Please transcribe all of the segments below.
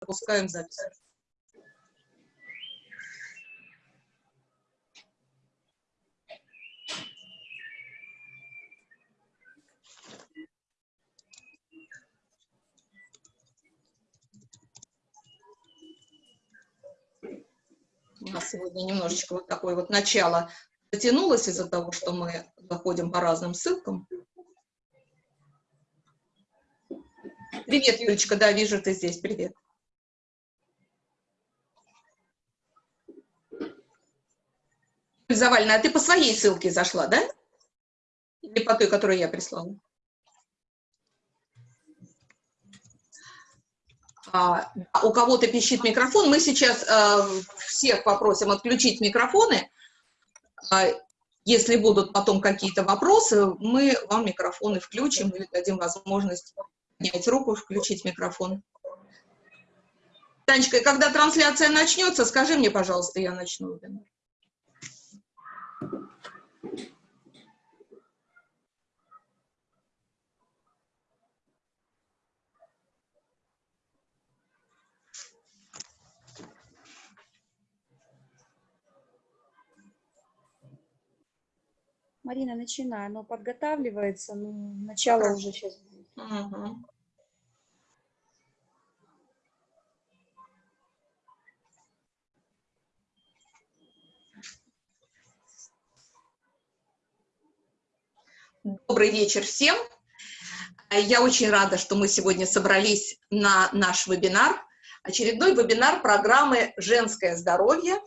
запускаем запись. У нас сегодня немножечко вот такое вот начало затянулось из-за того, что мы заходим по разным ссылкам. Привет, Юлечка, да, вижу, ты здесь, привет. Завальна, а ты по своей ссылке зашла, да? Или по той, которую я прислала? А, у кого-то пищит микрофон. Мы сейчас а, всех попросим отключить микрофоны. А, если будут потом какие-то вопросы, мы вам микрофоны включим или дадим возможность поднять руку, включить микрофон. Танечка, когда трансляция начнется, скажи мне, пожалуйста, я начну. Марина, начинай. Оно подготавливается, но начало уже сейчас будет. Угу. Добрый вечер всем. Я очень рада, что мы сегодня собрались на наш вебинар. Очередной вебинар программы «Женское здоровье».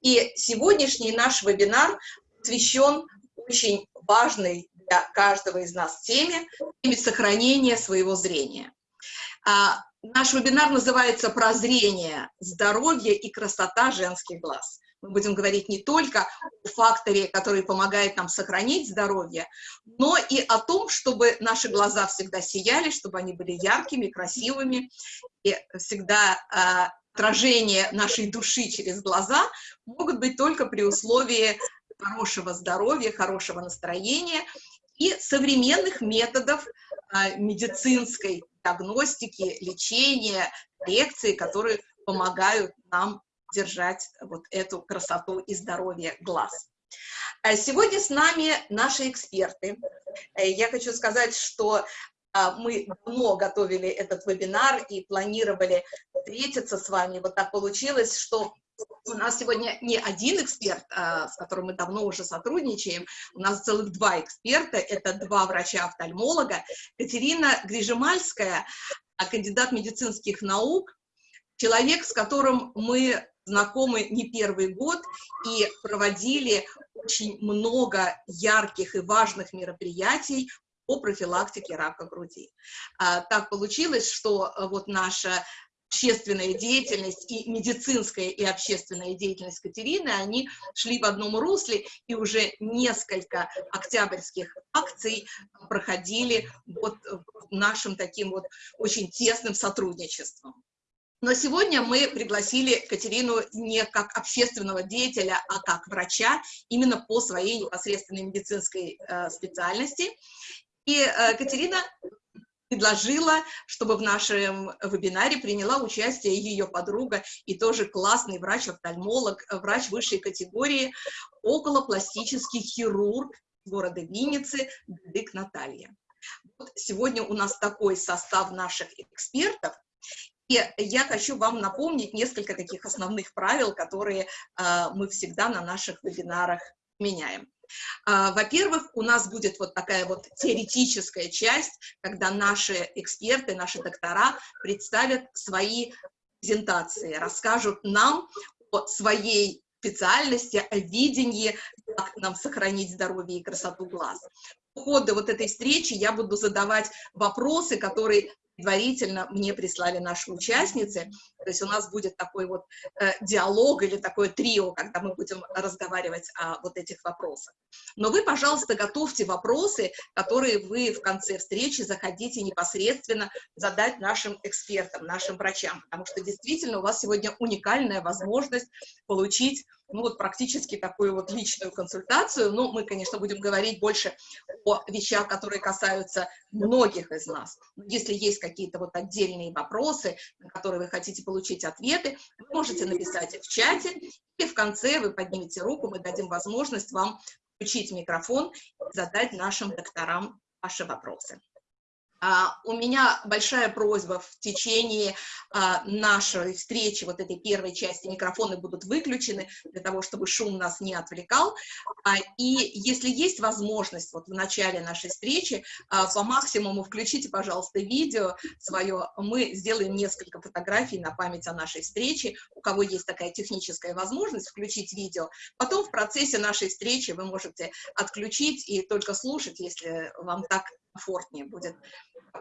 И сегодняшний наш вебинар посвящен очень важной для каждого из нас теме, теме сохранения своего зрения. Наш вебинар называется «Прозрение, здоровье и красота женских глаз». Мы будем говорить не только о факторе, который помогает нам сохранить здоровье, но и о том, чтобы наши глаза всегда сияли, чтобы они были яркими, красивыми, и всегда э, отражение нашей души через глаза могут быть только при условии хорошего здоровья, хорошего настроения и современных методов а, медицинской диагностики, лечения, коррекции, которые помогают нам держать вот эту красоту и здоровье глаз. А сегодня с нами наши эксперты. Э, я хочу сказать, что а, мы давно готовили этот вебинар и планировали встретиться с вами. Вот так получилось, что у нас сегодня не один эксперт, а, с которым мы давно уже сотрудничаем, у нас целых два эксперта, это два врача-офтальмолога, Катерина Грижемальская, а, кандидат медицинских наук, человек, с которым мы знакомы не первый год и проводили очень много ярких и важных мероприятий по профилактике рака груди. А, так получилось, что вот наша общественная деятельность и медицинская и общественная деятельность Катерины, они шли в одном русле, и уже несколько октябрьских акций проходили вот нашим таким вот очень тесным сотрудничеством. Но сегодня мы пригласили Катерину не как общественного деятеля, а как врача, именно по своей непосредственной медицинской э, специальности. И э, Катерина предложила, чтобы в нашем вебинаре приняла участие ее подруга и тоже классный врач-офтальмолог, врач высшей категории, околопластический хирург города Винницы Дык Наталья. Вот сегодня у нас такой состав наших экспертов, и я хочу вам напомнить несколько таких основных правил, которые э, мы всегда на наших вебинарах меняем. А, во-первых, у нас будет вот такая вот теоретическая часть, когда наши эксперты, наши доктора представят свои презентации, расскажут нам о своей специальности, о видении, как нам сохранить здоровье и красоту глаз. По ходу вот этой встречи я буду задавать вопросы, которые предварительно мне прислали наши участницы. То есть у нас будет такой вот э, диалог или такое трио, когда мы будем разговаривать о вот этих вопросах. Но вы, пожалуйста, готовьте вопросы, которые вы в конце встречи заходите непосредственно задать нашим экспертам, нашим врачам, потому что действительно у вас сегодня уникальная возможность получить ну вот практически такую вот личную консультацию. Ну, мы, конечно, будем говорить больше о вещах, которые касаются многих из нас. Если есть какие-то вот отдельные вопросы, на которые вы хотите получить ответы, вы можете написать их в чате, и в конце вы поднимете руку, мы дадим возможность вам включить микрофон и задать нашим докторам ваши вопросы. Uh, у меня большая просьба в течение uh, нашей встречи, вот этой первой части, микрофоны будут выключены для того, чтобы шум нас не отвлекал. Uh, и если есть возможность, вот в начале нашей встречи, по максимуму включите, пожалуйста, видео свое. Мы сделаем несколько фотографий на память о нашей встрече. У кого есть такая техническая возможность, включить видео. Потом в процессе нашей встречи вы можете отключить и только слушать, если вам так комфортнее будет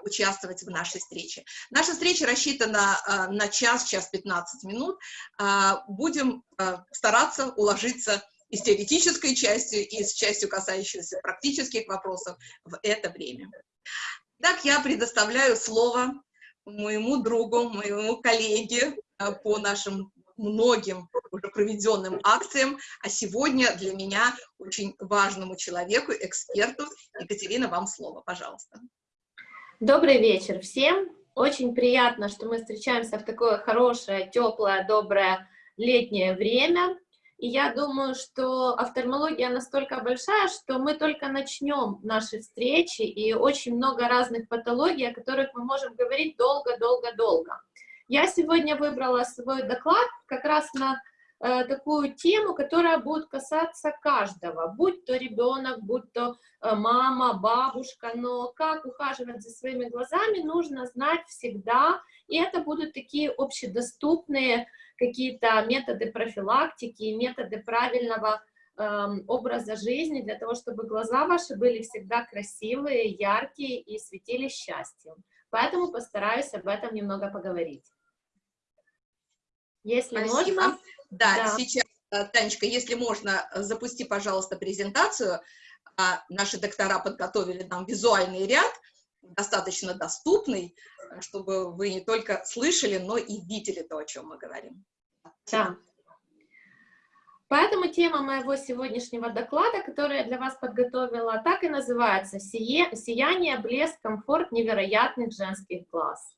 участвовать в нашей встрече. Наша встреча рассчитана э, на час, час 15 минут. Э, будем э, стараться уложиться и с теоретической частью, и с частью, касающейся практических вопросов в это время. Так я предоставляю слово моему другу, моему коллеге по нашим многим уже проведенным акциям, а сегодня для меня очень важному человеку, эксперту. Екатерина, вам слово, пожалуйста. Добрый вечер всем. Очень приятно, что мы встречаемся в такое хорошее, теплое, доброе летнее время. И я думаю, что офтальмология настолько большая, что мы только начнем наши встречи, и очень много разных патологий, о которых мы можем говорить долго-долго-долго. Я сегодня выбрала свой доклад как раз на Э, такую тему, которая будет касаться каждого, будь то ребенок, будь то э, мама, бабушка, но как ухаживать за своими глазами, нужно знать всегда, и это будут такие общедоступные какие-то методы профилактики, методы правильного э, образа жизни для того, чтобы глаза ваши были всегда красивые, яркие и светились счастьем. Поэтому постараюсь об этом немного поговорить. Если Спасибо. можно... Да, да, сейчас, э, Танечка, если можно, э, запусти, пожалуйста, презентацию. А, наши доктора подготовили нам визуальный ряд, достаточно доступный, э, чтобы вы не только слышали, но и видели то, о чем мы говорим. Да. Поэтому тема моего сегодняшнего доклада, который я для вас подготовила, так и называется «Сияние, блеск, комфорт невероятных женских глаз».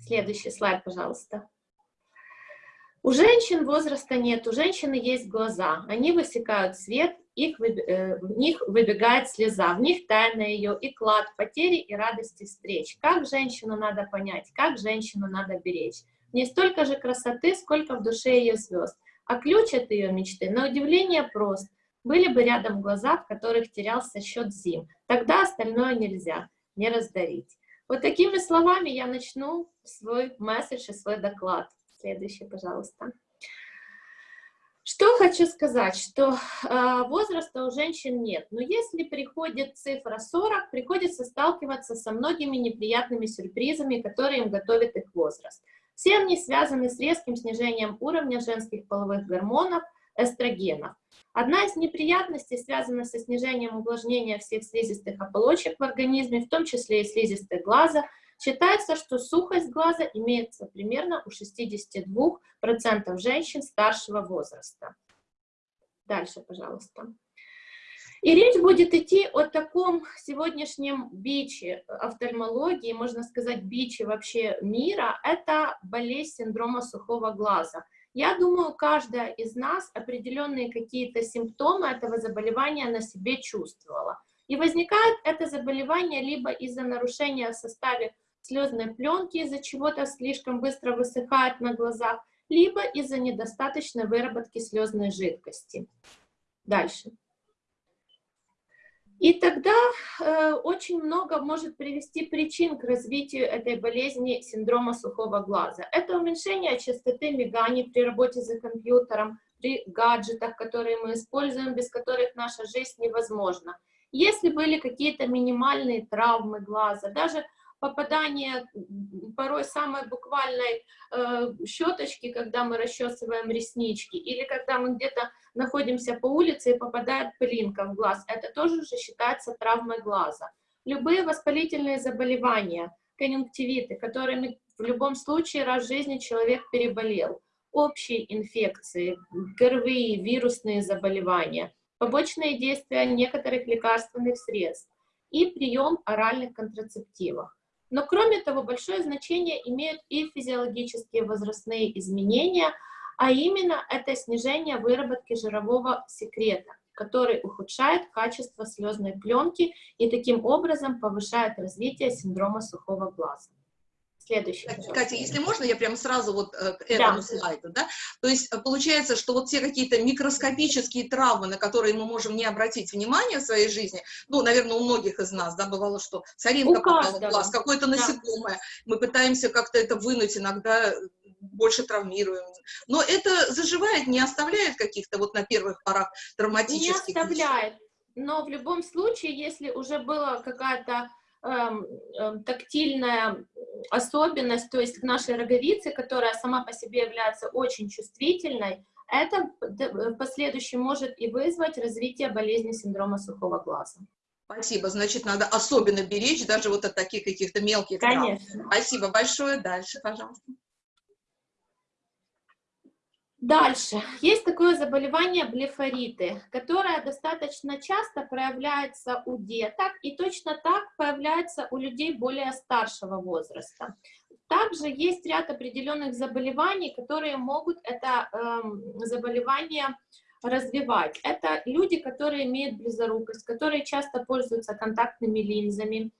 Следующий слайд, пожалуйста. У женщин возраста нет, у женщины есть глаза, они высекают свет, их, э, в них выбегает слеза, в них тайна ее и клад потери и радости встреч. Как женщину надо понять, как женщину надо беречь. Не столько же красоты, сколько в душе ее звезд. А ключ от ее мечты, на удивление, прост. Были бы рядом глаза, в которых терялся счет зим. Тогда остальное нельзя, не раздарить. Вот такими словами я начну свой месседж и свой доклад. Следующий, пожалуйста. Что хочу сказать, что э, возраста у женщин нет, но если приходит цифра 40, приходится сталкиваться со многими неприятными сюрпризами, которые им готовит их возраст. Все они связаны с резким снижением уровня женских половых гормонов, эстрогенов. Одна из неприятностей связана со снижением увлажнения всех слизистых оболочек в организме, в том числе и слизистой глаза, Считается, что сухость глаза имеется примерно у 62% женщин старшего возраста. Дальше, пожалуйста. И речь будет идти о таком сегодняшнем биче офтальмологии, можно сказать, биче вообще мира, это болезнь синдрома сухого глаза. Я думаю, каждая из нас определенные какие-то симптомы этого заболевания на себе чувствовала. И возникает это заболевание либо из-за нарушения в составе слезной пленки из-за чего-то слишком быстро высыхает на глазах, либо из-за недостаточной выработки слезной жидкости. Дальше. И тогда э, очень много может привести причин к развитию этой болезни синдрома сухого глаза. Это уменьшение частоты миганий при работе за компьютером, при гаджетах, которые мы используем, без которых наша жизнь невозможна. Если были какие-то минимальные травмы глаза, даже попадание порой самой буквальной э, щеточки, когда мы расчесываем реснички, или когда мы где-то находимся по улице и попадает пылинка в глаз, это тоже уже считается травмой глаза. Любые воспалительные заболевания, конъюнктивиты, которыми в любом случае раз в жизни человек переболел, общие инфекции, ГРВИ, вирусные заболевания, побочные действия некоторых лекарственных средств и прием оральных контрацептивов. Но кроме того, большое значение имеют и физиологические возрастные изменения, а именно это снижение выработки жирового секрета, который ухудшает качество слезной пленки и таким образом повышает развитие синдрома сухого глаза. Следующий. Катя, если можно, я прямо сразу вот э, к этому да. слайду, да? То есть э, получается, что вот все какие-то микроскопические травмы, на которые мы можем не обратить внимания в своей жизни, ну, наверное, у многих из нас, да, бывало, что соринка попала в глаз, какое-то насекомое, да. мы пытаемся как-то это вынуть, иногда больше травмируем. Но это заживает, не оставляет каких-то вот на первых порах травматических. Не оставляет. Но в любом случае, если уже была какая-то тактильная особенность, то есть к нашей роговице, которая сама по себе является очень чувствительной, это в последующем может и вызвать развитие болезни синдрома сухого глаза. Спасибо, значит, надо особенно беречь даже вот от таких каких-то мелких Конечно. травм. Спасибо большое. Дальше, пожалуйста. Дальше. Есть такое заболевание блефориты, которое достаточно часто проявляется у деток и точно так появляется у людей более старшего возраста. Также есть ряд определенных заболеваний, которые могут это э, заболевание развивать. Это люди, которые имеют близорукость, которые часто пользуются контактными линзами.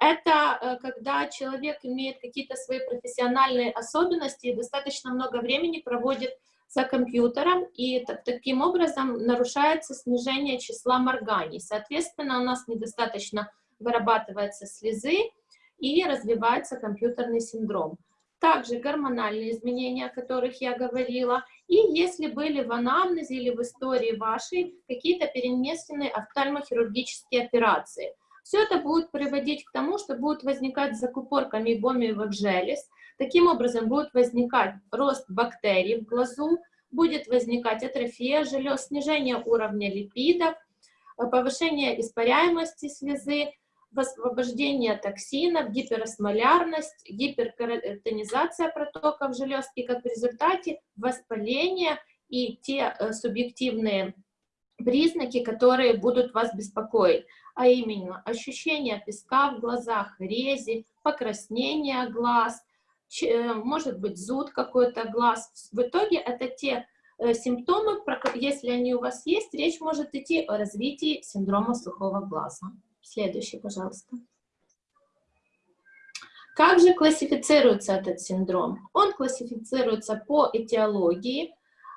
Это э, когда человек имеет какие-то свои профессиональные особенности и достаточно много времени проводит за компьютером, и таким образом нарушается снижение числа морганий. Соответственно, у нас недостаточно вырабатывается слезы и развивается компьютерный синдром. Также гормональные изменения, о которых я говорила, и если были в анамнезе или в истории вашей какие-то перенесенные офтальмохирургические операции. Все это будет приводить к тому, что будут возникать закупорка мейбомиевых желез, Таким образом, будет возникать рост бактерий в глазу, будет возникать атрофия желез, снижение уровня липидов, повышение испаряемости слезы, высвобождение токсинов, гиперосмолярность, гиперкаратинизация протоков желез. И как в результате воспаление и те э, субъективные признаки, которые будут вас беспокоить, а именно ощущение песка в глазах, рези, покраснение глаз – может быть зуд какой-то глаз. В итоге это те э, симптомы, если они у вас есть, речь может идти о развитии синдрома сухого глаза. Следующий, пожалуйста. Как же классифицируется этот синдром? Он классифицируется по этиологии, э,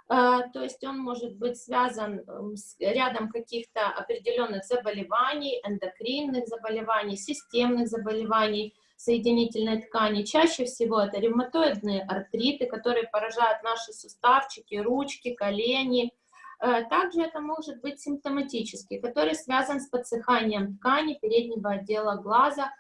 то есть он может быть связан с рядом каких-то определенных заболеваний, эндокринных заболеваний, системных заболеваний, соединительной ткани. Чаще всего это ревматоидные артриты, которые поражают наши суставчики, ручки, колени. Э, также это может быть симптоматический, который связан с подсыханием ткани переднего отдела глаза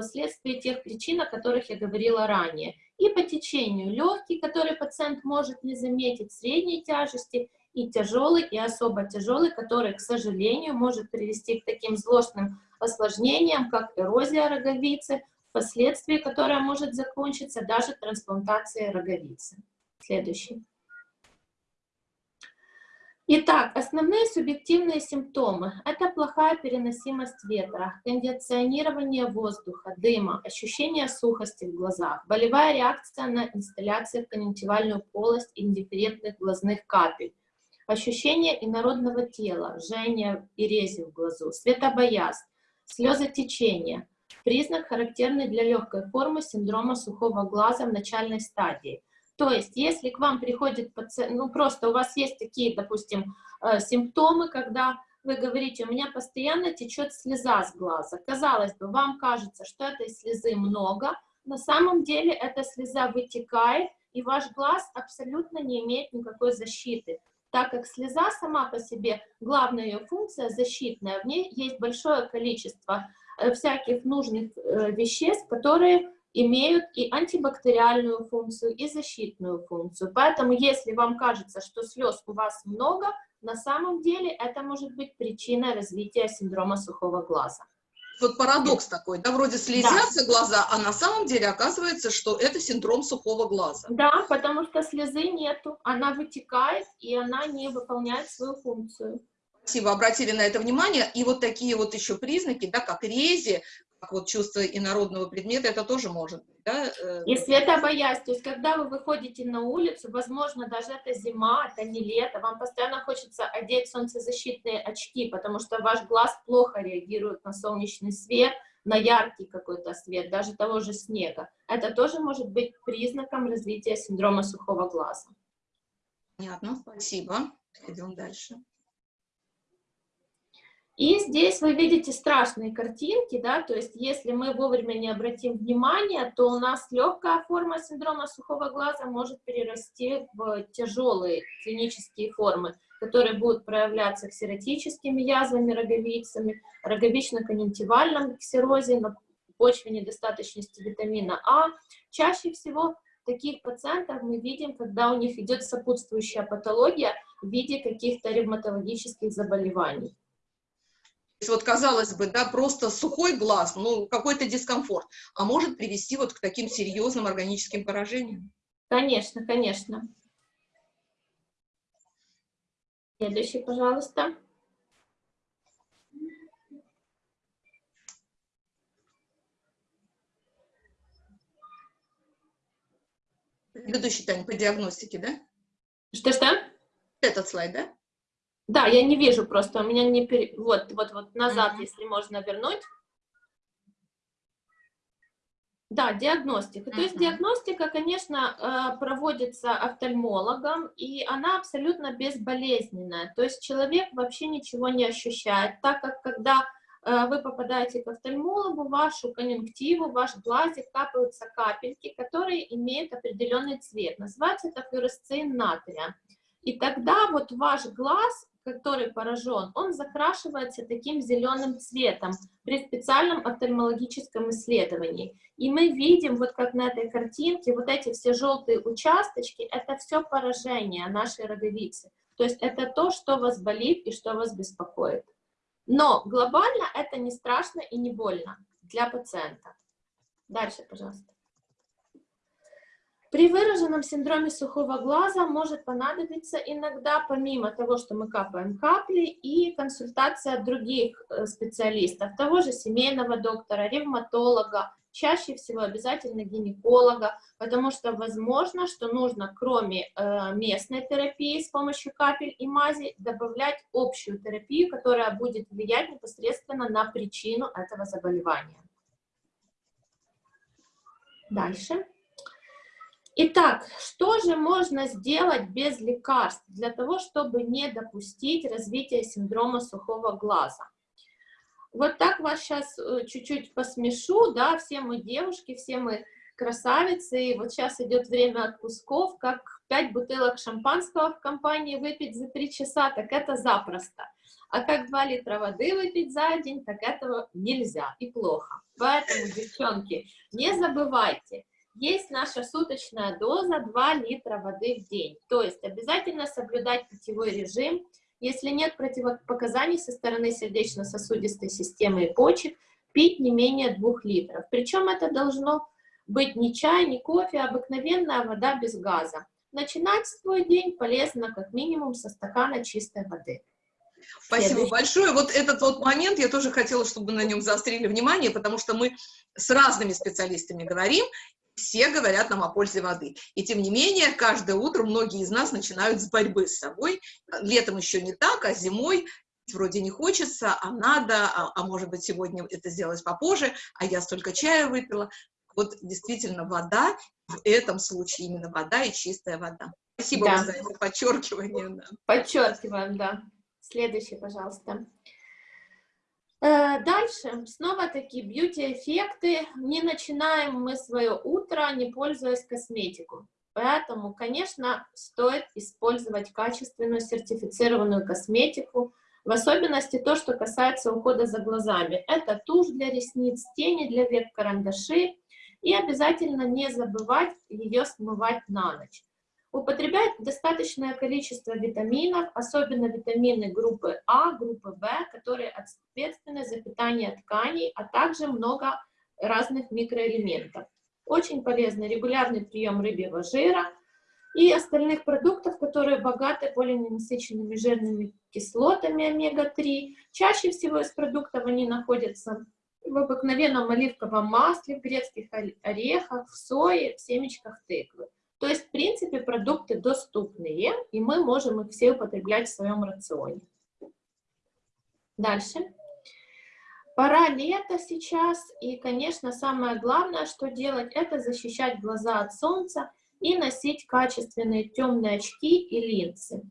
вследствие тех причин, о которых я говорила ранее. И по течению легкий, который пациент может не заметить, средней тяжести, и тяжелый, и особо тяжелый, который, к сожалению, может привести к таким злостным осложнениям, как эрозия роговицы, впоследствии которая может закончиться даже трансплантацией роговицы. Следующий. Итак, основные субъективные симптомы – это плохая переносимость ветра, кондиционирование воздуха, дыма, ощущение сухости в глазах, болевая реакция на инсталляции в конъюнктивальную полость индифферентных глазных капель, ощущение инородного тела, жжение и рези в глазу, светобоязнь, слезотечение, признак, характерный для легкой формы синдрома сухого глаза в начальной стадии. То есть, если к вам приходит пациент, ну просто у вас есть такие, допустим, э, симптомы, когда вы говорите, у меня постоянно течет слеза с глаза. Казалось бы, вам кажется, что этой слезы много, на самом деле эта слеза вытекает, и ваш глаз абсолютно не имеет никакой защиты так как слеза сама по себе, главная ее функция защитная, в ней есть большое количество э, всяких нужных э, веществ, которые имеют и антибактериальную функцию, и защитную функцию. Поэтому, если вам кажется, что слез у вас много, на самом деле это может быть причиной развития синдрома сухого глаза. Вот парадокс такой, да, вроде слезятся да. глаза, а на самом деле оказывается, что это синдром сухого глаза. Да, потому что слезы нету, она вытекает, и она не выполняет свою функцию. Спасибо, обратили на это внимание. И вот такие вот еще признаки, да, как рези, как вот чувство инородного предмета, это тоже может быть, да? Э, Если это боязнь, то есть когда вы выходите на улицу, возможно, даже это зима, это не лето, вам постоянно хочется одеть солнцезащитные очки, потому что ваш глаз плохо реагирует на солнечный свет, на яркий какой-то свет, даже того же снега. Это тоже может быть признаком развития синдрома сухого глаза. Понятно, спасибо. Идем дальше. И здесь вы видите страшные картинки, да, то есть если мы вовремя не обратим внимания, то у нас легкая форма синдрома сухого глаза может перерасти в тяжелые клинические формы, которые будут проявляться ксеротическими язвами, роговицами, роговично-конъюнктивальном ксерозе на почве недостаточности витамина А. Чаще всего таких пациентов мы видим, когда у них идет сопутствующая патология в виде каких-то ревматологических заболеваний вот, казалось бы, да, просто сухой глаз, ну, какой-то дискомфорт, а может привести вот к таким серьезным органическим поражениям. Конечно, конечно. Следующий, пожалуйста. Предыдущий, Таня, по диагностике, да? Что-что? Этот слайд, да? Да, я не вижу просто, у меня не... Пере... Вот, вот, вот, назад, mm -hmm. если можно вернуть. Да, диагностика. Mm -hmm. То есть диагностика, конечно, э, проводится офтальмологом, и она абсолютно безболезненная. То есть человек вообще ничего не ощущает, так как когда э, вы попадаете к офтальмологу, вашу конъюнктиву, ваш глазик капаются капельки, которые имеют определенный цвет. Называется это флюоресцин натрия. И тогда вот ваш глаз который поражен, он закрашивается таким зеленым цветом при специальном офтальмологическом исследовании. И мы видим, вот как на этой картинке, вот эти все желтые участочки, это все поражение нашей роговицы. То есть это то, что вас болит и что вас беспокоит. Но глобально это не страшно и не больно для пациента. Дальше, пожалуйста. При выраженном синдроме сухого глаза может понадобиться иногда, помимо того, что мы капаем капли, и консультация других э, специалистов, того же семейного доктора, ревматолога, чаще всего обязательно гинеколога, потому что возможно, что нужно кроме э, местной терапии с помощью капель и мази добавлять общую терапию, которая будет влиять непосредственно на причину этого заболевания. Дальше. Итак, что же можно сделать без лекарств для того, чтобы не допустить развития синдрома сухого глаза? Вот так вас сейчас э, чуть-чуть посмешу, да, все мы девушки, все мы красавицы, и вот сейчас идет время отпусков, как 5 бутылок шампанского в компании выпить за 3 часа, так это запросто. А как 2 литра воды выпить за день, так этого нельзя и плохо. Поэтому, девчонки, не забывайте, есть наша суточная доза 2 литра воды в день. То есть обязательно соблюдать питьевой режим. Если нет противопоказаний со стороны сердечно-сосудистой системы и почек, пить не менее 2 литров. Причем это должно быть не чай, не кофе, а обыкновенная вода без газа. Начинать свой день полезно как минимум со стакана чистой воды. Спасибо Следующий. большое. Вот этот вот момент я тоже хотела, чтобы на нем заострили внимание, потому что мы с разными специалистами говорим, все говорят нам о пользе воды. И тем не менее, каждое утро многие из нас начинают с борьбы с собой. Летом еще не так, а зимой вроде не хочется, а надо, а, а может быть сегодня это сделать попозже, а я столько чая выпила. Вот действительно вода, в этом случае именно вода и чистая вода. Спасибо да. за это подчеркивание. Да. Подчеркиваем, да. Следующий, пожалуйста. Э, дальше, снова такие бьюти-эффекты. Не начинаем мы свое утро, не пользуясь косметику. Поэтому, конечно, стоит использовать качественную сертифицированную косметику. В особенности то, что касается ухода за глазами. Это тушь для ресниц, тени для век, карандаши. И обязательно не забывать ее смывать на ночь. Употребляет достаточное количество витаминов, особенно витамины группы А, группы В, которые ответственны за питание тканей, а также много разных микроэлементов. Очень полезный регулярный прием рыбьего жира и остальных продуктов, которые богаты полиненасыщенными жирными кислотами омега-3. Чаще всего из продуктов они находятся в обыкновенном оливковом масле, в грецких орехах, в сое, в семечках тыквы. То есть, в принципе, продукты доступные, и мы можем их все употреблять в своем рационе. Дальше. Пора лета сейчас, и, конечно, самое главное, что делать, это защищать глаза от солнца и носить качественные темные очки и линзы.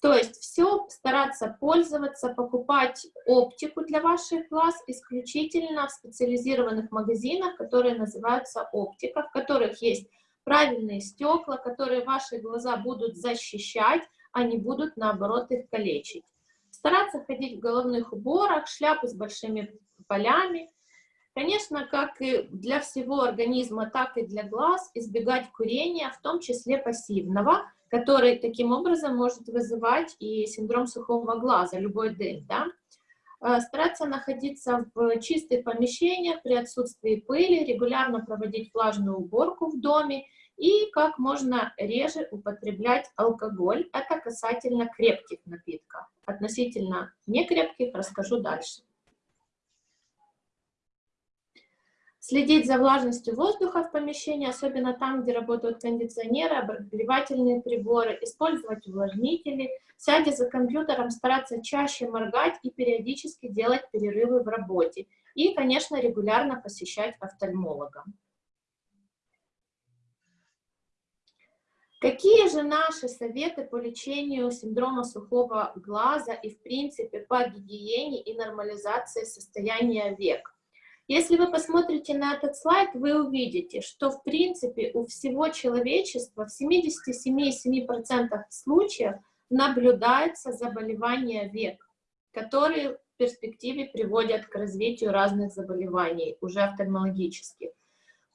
То есть все стараться пользоваться, покупать оптику для ваших глаз исключительно в специализированных магазинах, которые называются оптика, в которых есть правильные стекла, которые ваши глаза будут защищать, а не будут, наоборот, их калечить. Стараться ходить в головных уборах, шляпы с большими полями. Конечно, как и для всего организма, так и для глаз, избегать курения, в том числе пассивного, который таким образом может вызывать и синдром сухого глаза, любой дым, да? Э, стараться находиться в чистых помещениях при отсутствии пыли, регулярно проводить влажную уборку в доме и как можно реже употреблять алкоголь. Это касательно крепких напитков. Относительно некрепких расскажу дальше. Следить за влажностью воздуха в помещении, особенно там, где работают кондиционеры, обогревательные приборы, использовать увлажнители, сядя за компьютером, стараться чаще моргать и периодически делать перерывы в работе. И, конечно, регулярно посещать офтальмолога. Какие же наши советы по лечению синдрома сухого глаза и, в принципе, по гигиене и нормализации состояния век? Если вы посмотрите на этот слайд, вы увидите, что в принципе у всего человечества в 77,7% случаев наблюдается заболевание век, которые в перспективе приводят к развитию разных заболеваний, уже офтальмологических.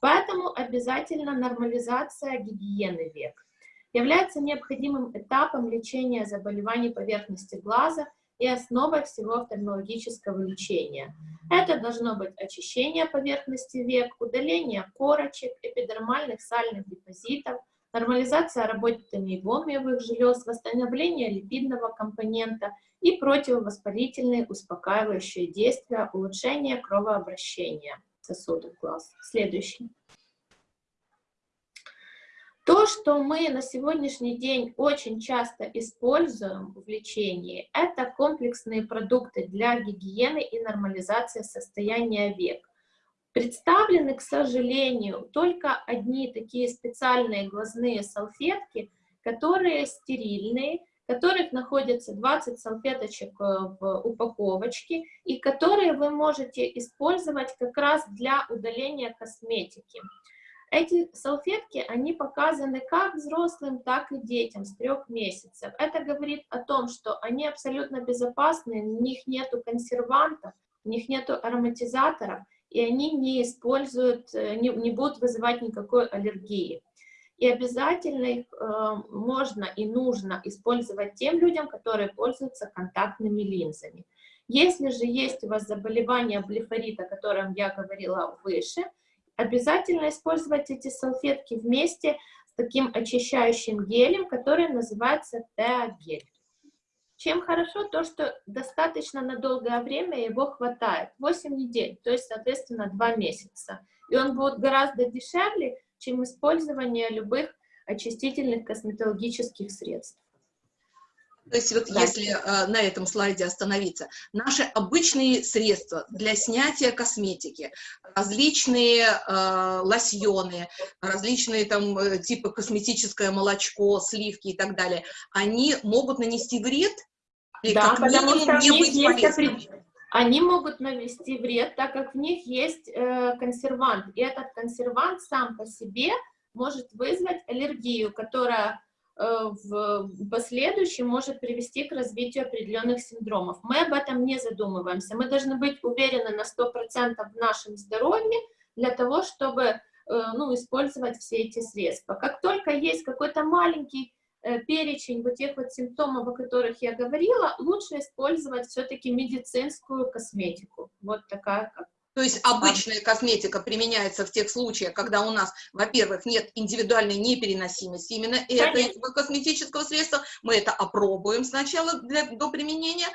Поэтому обязательно нормализация гигиены век является необходимым этапом лечения заболеваний поверхности глаза и основой всего офтальмологического лечения. Это должно быть очищение поверхности век, удаление корочек, эпидермальных сальных депозитов, нормализация работы мейбомиевых желез, восстановление липидного компонента и противовоспалительные успокаивающие действия, улучшение кровообращения сосудов глаз. Следующий. То, что мы на сегодняшний день очень часто используем в лечении, это комплексные продукты для гигиены и нормализации состояния век. Представлены, к сожалению, только одни такие специальные глазные салфетки, которые стерильные, в которых находится 20 салфеточек э, в упаковочке, и которые вы можете использовать как раз для удаления косметики. Эти салфетки, они показаны как взрослым, так и детям с трех месяцев. Это говорит о том, что они абсолютно безопасны, в них нету консервантов, в них нету ароматизаторов, и они не используют, э, не, не будут вызывать никакой аллергии. И обязательно их э, можно и нужно использовать тем людям, которые пользуются контактными линзами. Если же есть у вас заболевание блефорита, о котором я говорила выше, Обязательно использовать эти салфетки вместе с таким очищающим гелем, который называется теогель. Чем хорошо то, что достаточно на долгое время его хватает, 8 недель, то есть, соответственно, 2 месяца. И он будет гораздо дешевле, чем использование любых очистительных косметологических средств. То есть вот да. если э, на этом слайде остановиться, наши обычные средства для снятия косметики, различные э, лосьоны, различные там э, типа косметическое молочко, сливки и так далее, они могут нанести вред? Или да, как потому что не быть есть Они могут нанести вред, так как в них есть э, консервант, и этот консервант сам по себе может вызвать аллергию, которая в последующем может привести к развитию определенных синдромов. Мы об этом не задумываемся. Мы должны быть уверены на 100% в нашем здоровье для того, чтобы ну, использовать все эти средства. Как только есть какой-то маленький Э, перечень вот тех вот симптомов, о которых я говорила, лучше использовать все-таки медицинскую косметику. Вот такая как то есть обычная косметика применяется в тех случаях, когда у нас, во-первых, нет индивидуальной непереносимости именно этого косметического средства. Мы это опробуем сначала для, до применения,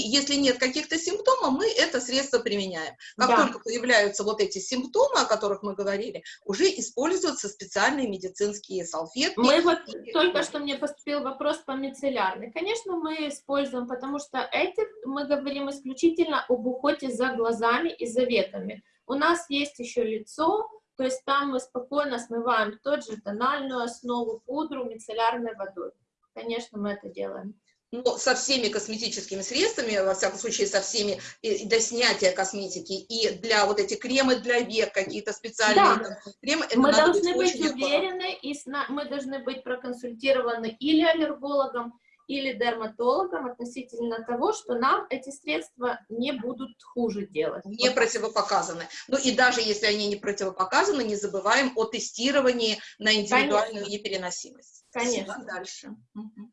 если нет каких-то симптомов, мы это средство применяем. Как да. только появляются вот эти симптомы, о которых мы говорили, уже используются специальные медицинские салфетки. Мы вот только что мне поступил вопрос по мицеллярной. Конечно, мы используем, потому что эти мы говорим исключительно об уходе за глазами и за веками. У нас есть еще лицо, то есть там мы спокойно смываем тот же тональную основу, пудру мицеллярной водой. Конечно, мы это делаем но со всеми косметическими средствами, во всяком случае, со всеми, и для снятия косметики, и для вот эти кремы для век, какие-то специальные да. там, кремы. Мы должны быть, быть уверены, и мы должны быть проконсультированы или аллергологом, или дерматологом относительно того, что нам эти средства не будут хуже делать. Не противопоказаны. Ну и даже если они не противопоказаны, не забываем о тестировании на индивидуальную Конечно. непереносимость. Конечно. Спасибо. Дальше. Угу.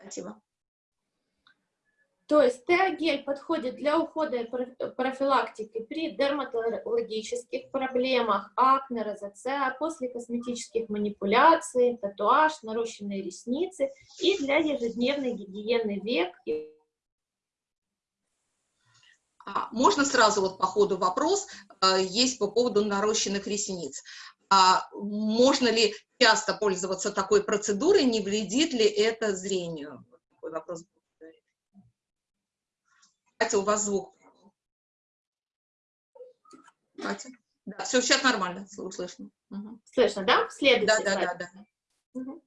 Спасибо. То есть теогель подходит для ухода и профилактики при дерматологических проблемах, акне, розацеа, после косметических манипуляций, татуаж, нарощенные ресницы и для ежедневной гигиены век. А, можно сразу вот по ходу вопрос э, есть по поводу нарощенных ресниц. А можно ли часто пользоваться такой процедурой, не вредит ли это зрению? Такой вопрос Катя, у вас звук. Катя? Да, все, сейчас нормально, слышно. Угу. Слышно, да? Следующий Да, да, да, да. Угу.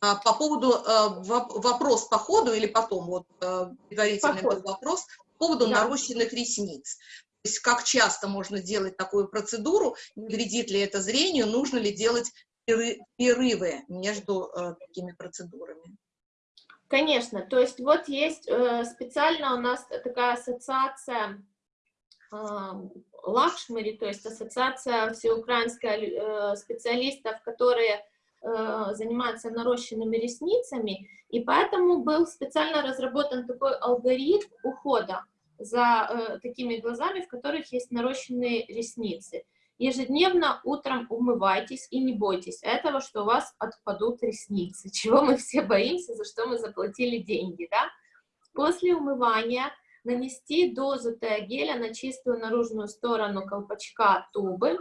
А, по поводу э, вопрос по ходу или потом, вот э, предварительный был вопрос, по поводу да. нарощенных ресниц. То есть как часто можно делать такую процедуру, не вредит ли это зрению, нужно ли делать перерывы между э, такими процедурами? Конечно, то есть вот есть э, специально у нас такая ассоциация Лакшмари, то есть ассоциация всеукраинская э, специалистов, которые э, занимаются нарощенными ресницами, и поэтому был специально разработан такой алгоритм ухода за такими глазами, в которых есть нарощенные ресницы. Ежедневно утром умывайтесь и не бойтесь этого, что у вас отпадут ресницы, чего мы все боимся, за что мы заплатили деньги, да? После умывания нанести дозу теогеля на чистую наружную сторону колпачка тубы,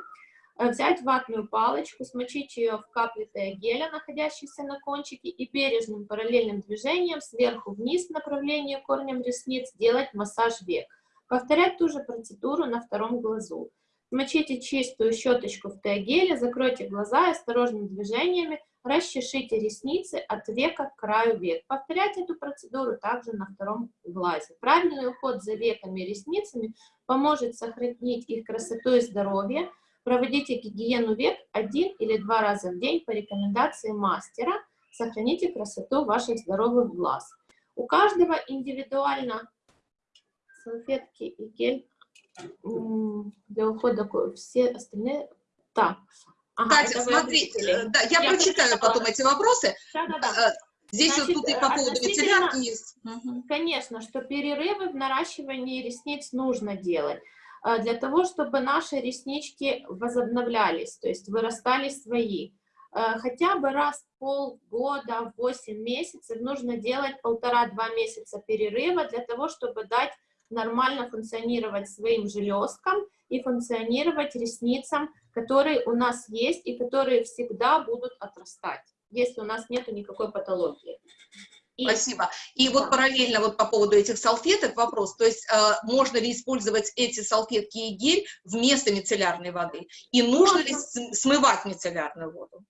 э, взять ватную палочку, смочить ее в капли теогеля, находящейся на кончике, и бережным параллельным движением сверху вниз в направлении корнем ресниц делать массаж век. Повторять ту же процедуру на втором глазу. Смочите чистую щеточку в теогеле, закройте глаза и осторожными движениями расчешите ресницы от века к краю век. Повторяйте эту процедуру также на втором глазе. Правильный уход за веками и ресницами поможет сохранить их красоту и здоровье. Проводите гигиену век один или два раза в день по рекомендации мастера. Сохраните красоту ваших здоровых глаз. У каждого индивидуально салфетки и гель для ухода все остальные... Так. Ага, Катя, смотри, э, да, я, я прочитаю потом эти вопросы. Да, да, да. Э, здесь Значит, вот тут и по поводу мицеллярки есть. Конечно, что перерывы в наращивании ресниц нужно делать э, для того, чтобы наши реснички возобновлялись, то есть вырастали свои. Хотя бы раз в полгода, 8 месяцев нужно делать полтора-два месяца перерыва для того, чтобы дать нормально функционировать своим железкам и функционировать ресницам, которые у нас есть и которые всегда будут отрастать, если у нас нет никакой патологии. И... Спасибо. И вот параллельно вот по поводу этих салфеток вопрос, то есть э, можно ли использовать эти салфетки и гель вместо мицеллярной воды? И нужно можно. ли смывать мицеллярную воду?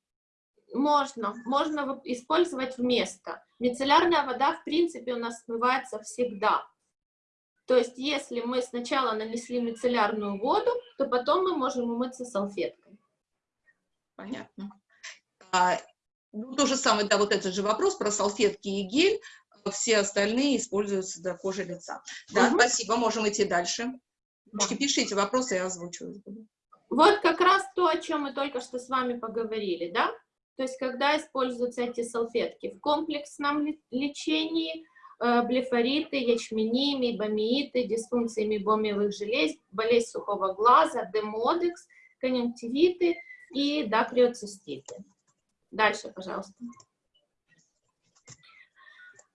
Можно, можно использовать вместо. Мицеллярная вода, в принципе, у нас смывается всегда. То есть, если мы сначала нанесли мицеллярную воду, то потом мы можем умыться салфеткой. Понятно. А, Ну, то же самое, да, вот этот же вопрос про салфетки и гель. Все остальные используются для кожи лица. Да, угу. спасибо, можем идти дальше. Да. Пишите вопросы, я озвучу. Вот как раз то, о чем мы только что с вами поговорили, да? То есть, когда используются эти салфетки в комплексном лечении, блефориты, ячмени, мейбомииты, дисфункции мейбомиевых желез, болезнь сухого глаза, демодекс, конъюнктивиты и дакриоциститы. Дальше, пожалуйста.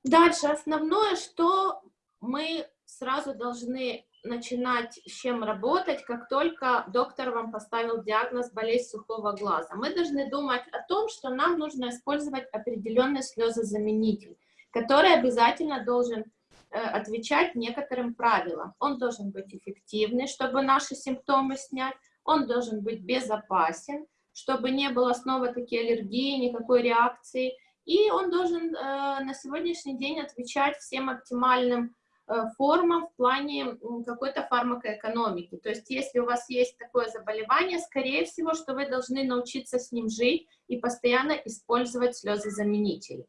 Дальше, основное, что мы сразу должны начинать с чем работать, как только доктор вам поставил диагноз болезнь сухого глаза. Мы должны думать о том, что нам нужно использовать определенный слезозаменитель, который обязательно должен э, отвечать некоторым правилам. Он должен быть эффективный, чтобы наши симптомы снять, он должен быть безопасен, чтобы не было снова такие аллергии, никакой реакции, и он должен э, на сегодняшний день отвечать всем оптимальным Э, формам в плане какой-то фармакоэкономики. То есть если у вас есть такое заболевание, скорее всего, что вы должны научиться с ним жить и постоянно использовать слезозаменители.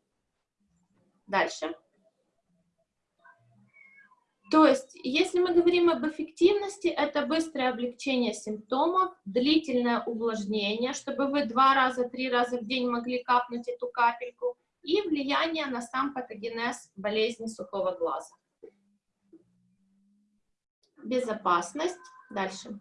Дальше. То есть, если мы говорим об эффективности, это быстрое облегчение симптомов, длительное увлажнение, чтобы вы два раза, три раза в день могли капнуть эту капельку, и влияние на сам патогенез болезни сухого глаза безопасность. Дальше.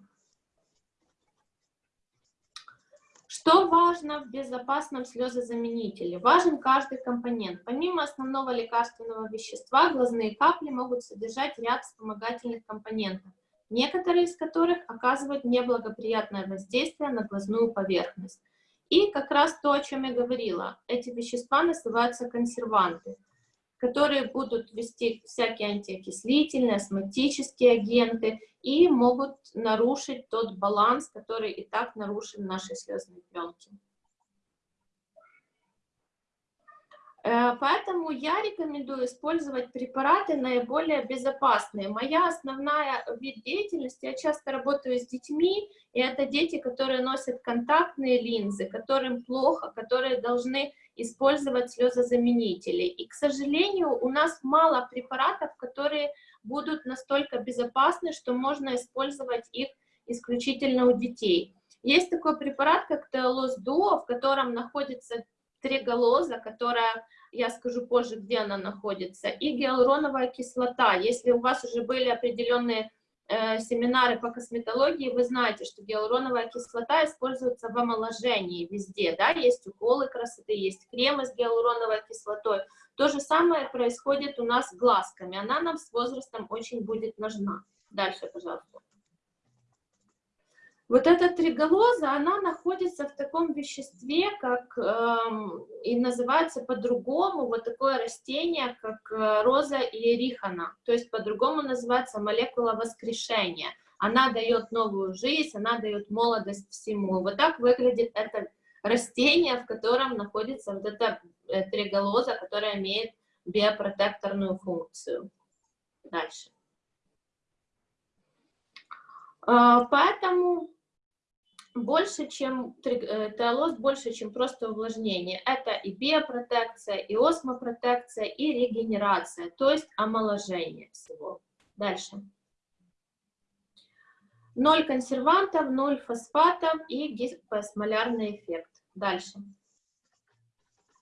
Что важно в безопасном слезозаменителе? Важен каждый компонент. Помимо основного лекарственного вещества, глазные капли могут содержать ряд вспомогательных компонентов, некоторые из которых оказывают неблагоприятное воздействие на глазную поверхность. И как раз то, о чем я говорила, эти вещества называются консерванты которые будут вести всякие антиокислительные, астматические агенты и могут нарушить тот баланс, который и так нарушен в нашей слезной пленке. Э, поэтому я рекомендую использовать препараты наиболее безопасные. Моя основная вид деятельности, я часто работаю с детьми, и это дети, которые носят контактные линзы, которым плохо, которые должны использовать слезозаменители. И, к сожалению, у нас мало препаратов, которые будут настолько безопасны, что можно использовать их исключительно у детей. Есть такой препарат, как Теолоз Дуо, в котором находится треголоза, которая, я скажу позже, где она находится, и гиалуроновая кислота. Если у вас уже были определенные э, семинары по косметологии, вы знаете, что гиалуроновая кислота используется в омоложении везде, да, есть уколы красоты, есть кремы с гиалуроновой кислотой. То же самое происходит у нас с глазками, она нам с возрастом очень будет нужна. Дальше, пожалуйста. Вот эта триголоза, она находится в таком веществе, как эм, и называется по-другому, вот такое растение, как э, роза иерихана, то есть по-другому называется молекула воскрешения. Она дает новую жизнь, она дает молодость всему. Вот так выглядит это растение, в котором находится вот эта э, триголоза, которая имеет биопротекторную функцию. Дальше. Э, поэтому больше, чем э, теолоз, больше, чем просто увлажнение. Это и биопротекция, и осмопротекция, и регенерация, то есть омоложение всего. Дальше. Ноль консервантов, ноль фосфатов и гипосмолярный эффект. Дальше.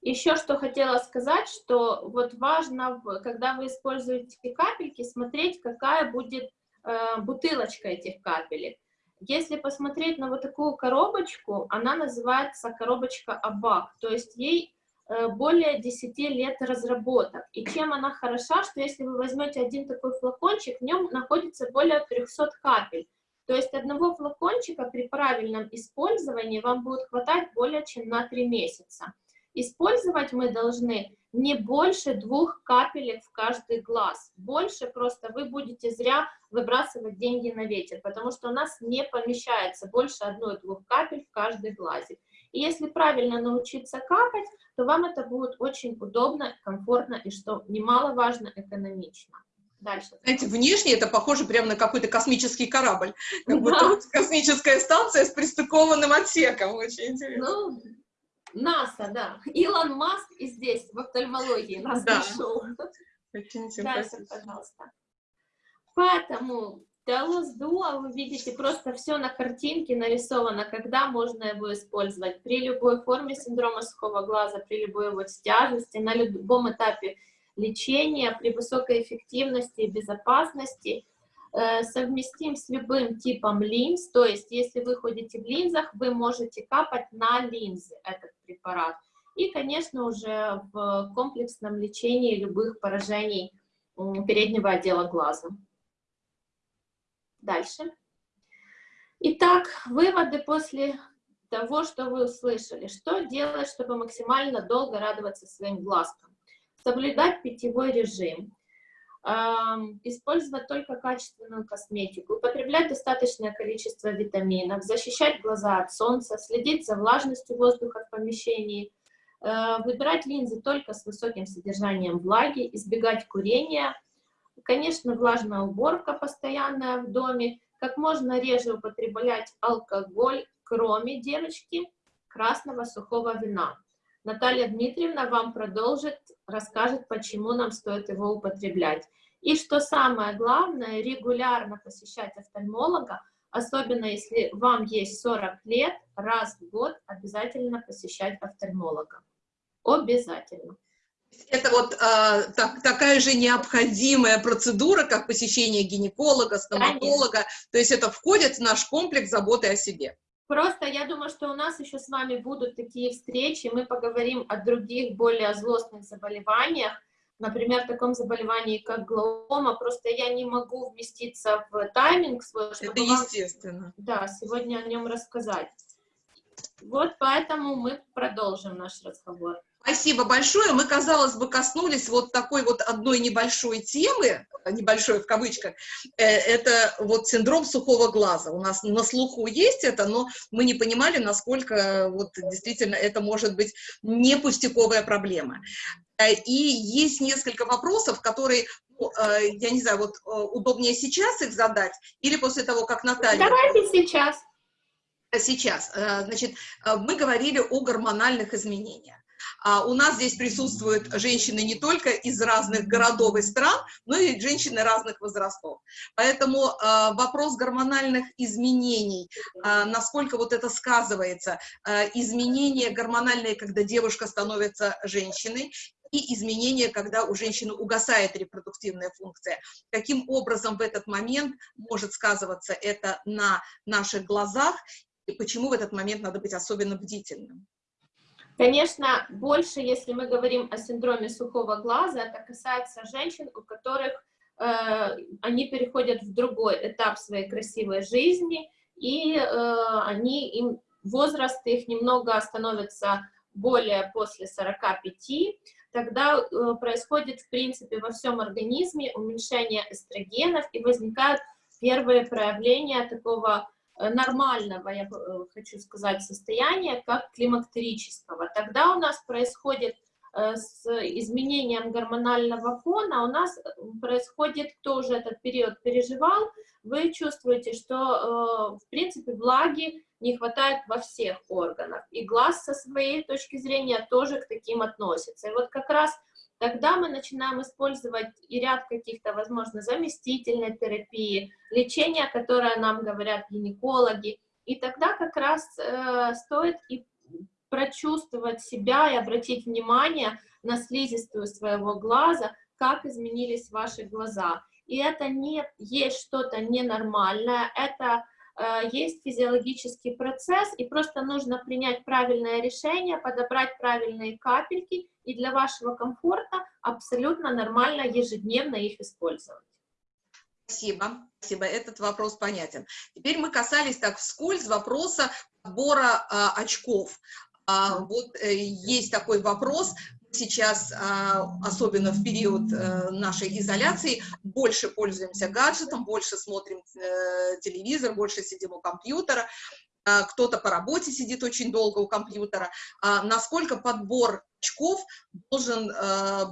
Еще что хотела сказать, что вот важно, когда вы используете капельки, смотреть, какая будет э, бутылочка этих капелек. Если посмотреть на вот такую коробочку, она называется коробочка Абак, то есть ей э, более 10 лет разработок. И чем она хороша, что если вы возьмете один такой флакончик, в нем находится более 300 капель. То есть одного флакончика при правильном использовании вам будет хватать более чем на 3 месяца. Использовать мы должны не больше двух капелек в каждый глаз. Больше просто вы будете зря выбрасывать деньги на ветер, потому что у нас не помещается больше одной-двух капель в каждый глазик. И если правильно научиться капать, то вам это будет очень удобно, комфортно и, что немаловажно, экономично. Дальше. Знаете, внешне это похоже прямо на какой-то космический корабль. Как да. будто космическая станция с пристыкованным отсеком. Очень интересно. Ну, НАСА, да. Илон Маск и здесь, в офтальмологии, нас Да. нашел. Очень симпатично. пожалуйста. Поэтому Телус Дуа, вы видите, просто все на картинке нарисовано, когда можно его использовать. При любой форме синдрома сухого глаза, при любой его тяжести, на любом этапе лечения, при высокой эффективности и безопасности, совместим с любым типом линз, то есть если вы ходите в линзах, вы можете капать на линзы этот препарат. И, конечно, уже в комплексном лечении любых поражений переднего отдела глаза. Дальше. Итак, выводы после того, что вы услышали. Что делать, чтобы максимально долго радоваться своим глазкам? Соблюдать питьевой режим, использовать только качественную косметику, употреблять достаточное количество витаминов, защищать глаза от солнца, следить за влажностью воздуха в помещении, э, выбирать линзы только с высоким содержанием влаги, избегать курения, Конечно, влажная уборка постоянная в доме. Как можно реже употреблять алкоголь, кроме, девочки, красного сухого вина. Наталья Дмитриевна вам продолжит, расскажет, почему нам стоит его употреблять. И что самое главное, регулярно посещать офтальмолога, особенно если вам есть 40 лет, раз в год обязательно посещать офтальмолога. Обязательно. Это вот а, так, такая же необходимая процедура, как посещение гинеколога, стоматолога. То есть это входит в наш комплекс заботы о себе. Просто я думаю, что у нас еще с вами будут такие встречи, мы поговорим о других более злостных заболеваниях, например, таком заболевании, как глаома, просто я не могу вместиться в тайминг свой, чтобы Это вам, естественно. да, сегодня о нем рассказать. Вот поэтому мы продолжим наш разговор. Спасибо большое. Мы, казалось бы, коснулись вот такой вот одной небольшой темы, небольшой в кавычках, э, это вот синдром сухого глаза. У нас на слуху есть это, но мы не понимали, насколько вот действительно это может быть не пустяковая проблема. Э, И есть несколько вопросов, которые, ну, э, я не знаю, вот э, удобнее сейчас их задать или после того, как Наталья... Давайте сейчас. Сейчас. Э, Значит, э, мы говорили о гормональных изменениях. А у нас здесь присутствуют женщины не только из разных городов и стран, но и женщины разных возрастов. Поэтому э, вопрос гормональных изменений, э, насколько вот это сказывается, изменения гормональные, когда девушка становится женщиной, и изменения, когда у женщины угасает репродуктивная функция. Каким образом в этот момент может сказываться это на наших глазах, и почему в этот момент надо быть особенно бдительным? Конечно, больше, если мы говорим о синдроме сухого глаза, это касается женщин, у которых э, они переходят в другой этап своей красивой жизни, и э, они, им, возраст их немного становится более после 45, тогда э, происходит, в принципе, во всем организме уменьшение эстрогенов, и возникают первые проявления такого нормального, я э, хочу сказать, состояния, как климактерического. Тогда у нас происходит э, с изменением гормонального фона, у нас происходит, кто уже этот период переживал, вы чувствуете, что, в принципе, влаги не хватает во всех органах. И глаз со своей точки зрения тоже к таким относится. И вот как раз тогда мы начинаем использовать и ряд каких-то, возможно, заместительной терапии, лечения, которое нам говорят гинекологи. И тогда как раз э, стоит и прочувствовать себя и обратить внимание на слизистую своего глаза, как изменились ваши глаза. И это не есть что-то ненормальное, это есть физиологический процесс, и просто нужно принять правильное решение, подобрать правильные капельки, и для вашего комфорта абсолютно нормально ежедневно их использовать. Спасибо, спасибо, этот вопрос понятен. Теперь мы касались так вскользь вопроса подбора а, очков. А, вот э, есть такой вопрос, сейчас, а, особенно в период э, нашей изоляции, больше пользуемся гаджетом, больше смотрим э, телевизор, больше сидим у компьютера, а, кто-то по работе сидит очень долго у компьютера. Насколько подбор очков должен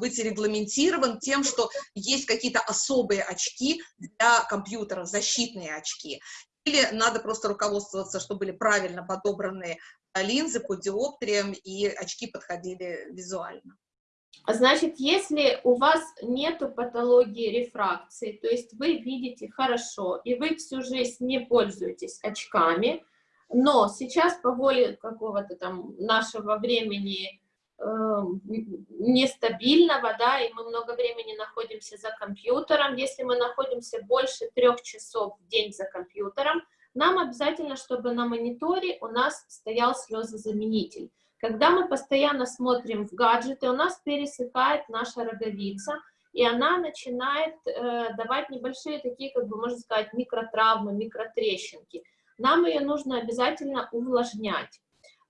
быть регламентирован тем, что есть какие-то особые очки для компьютера, защитные очки, или надо просто руководствоваться, что были правильно подобраны линзы по диоптриям, и очки подходили визуально. Значит, если у вас нет патологии рефракции, то есть вы видите хорошо, и вы всю жизнь не пользуетесь очками, но сейчас по воле какого-то там нашего времени э, нестабильного, да, и мы много времени находимся за компьютером, если мы находимся больше трех часов в день за компьютером, нам обязательно, чтобы на мониторе у нас стоял слезозаменитель. Когда мы постоянно смотрим в гаджеты, у нас пересыхает наша роговица, и она начинает э, давать небольшие такие, как бы можно сказать, микротравмы, микротрещинки. Нам ее нужно обязательно увлажнять.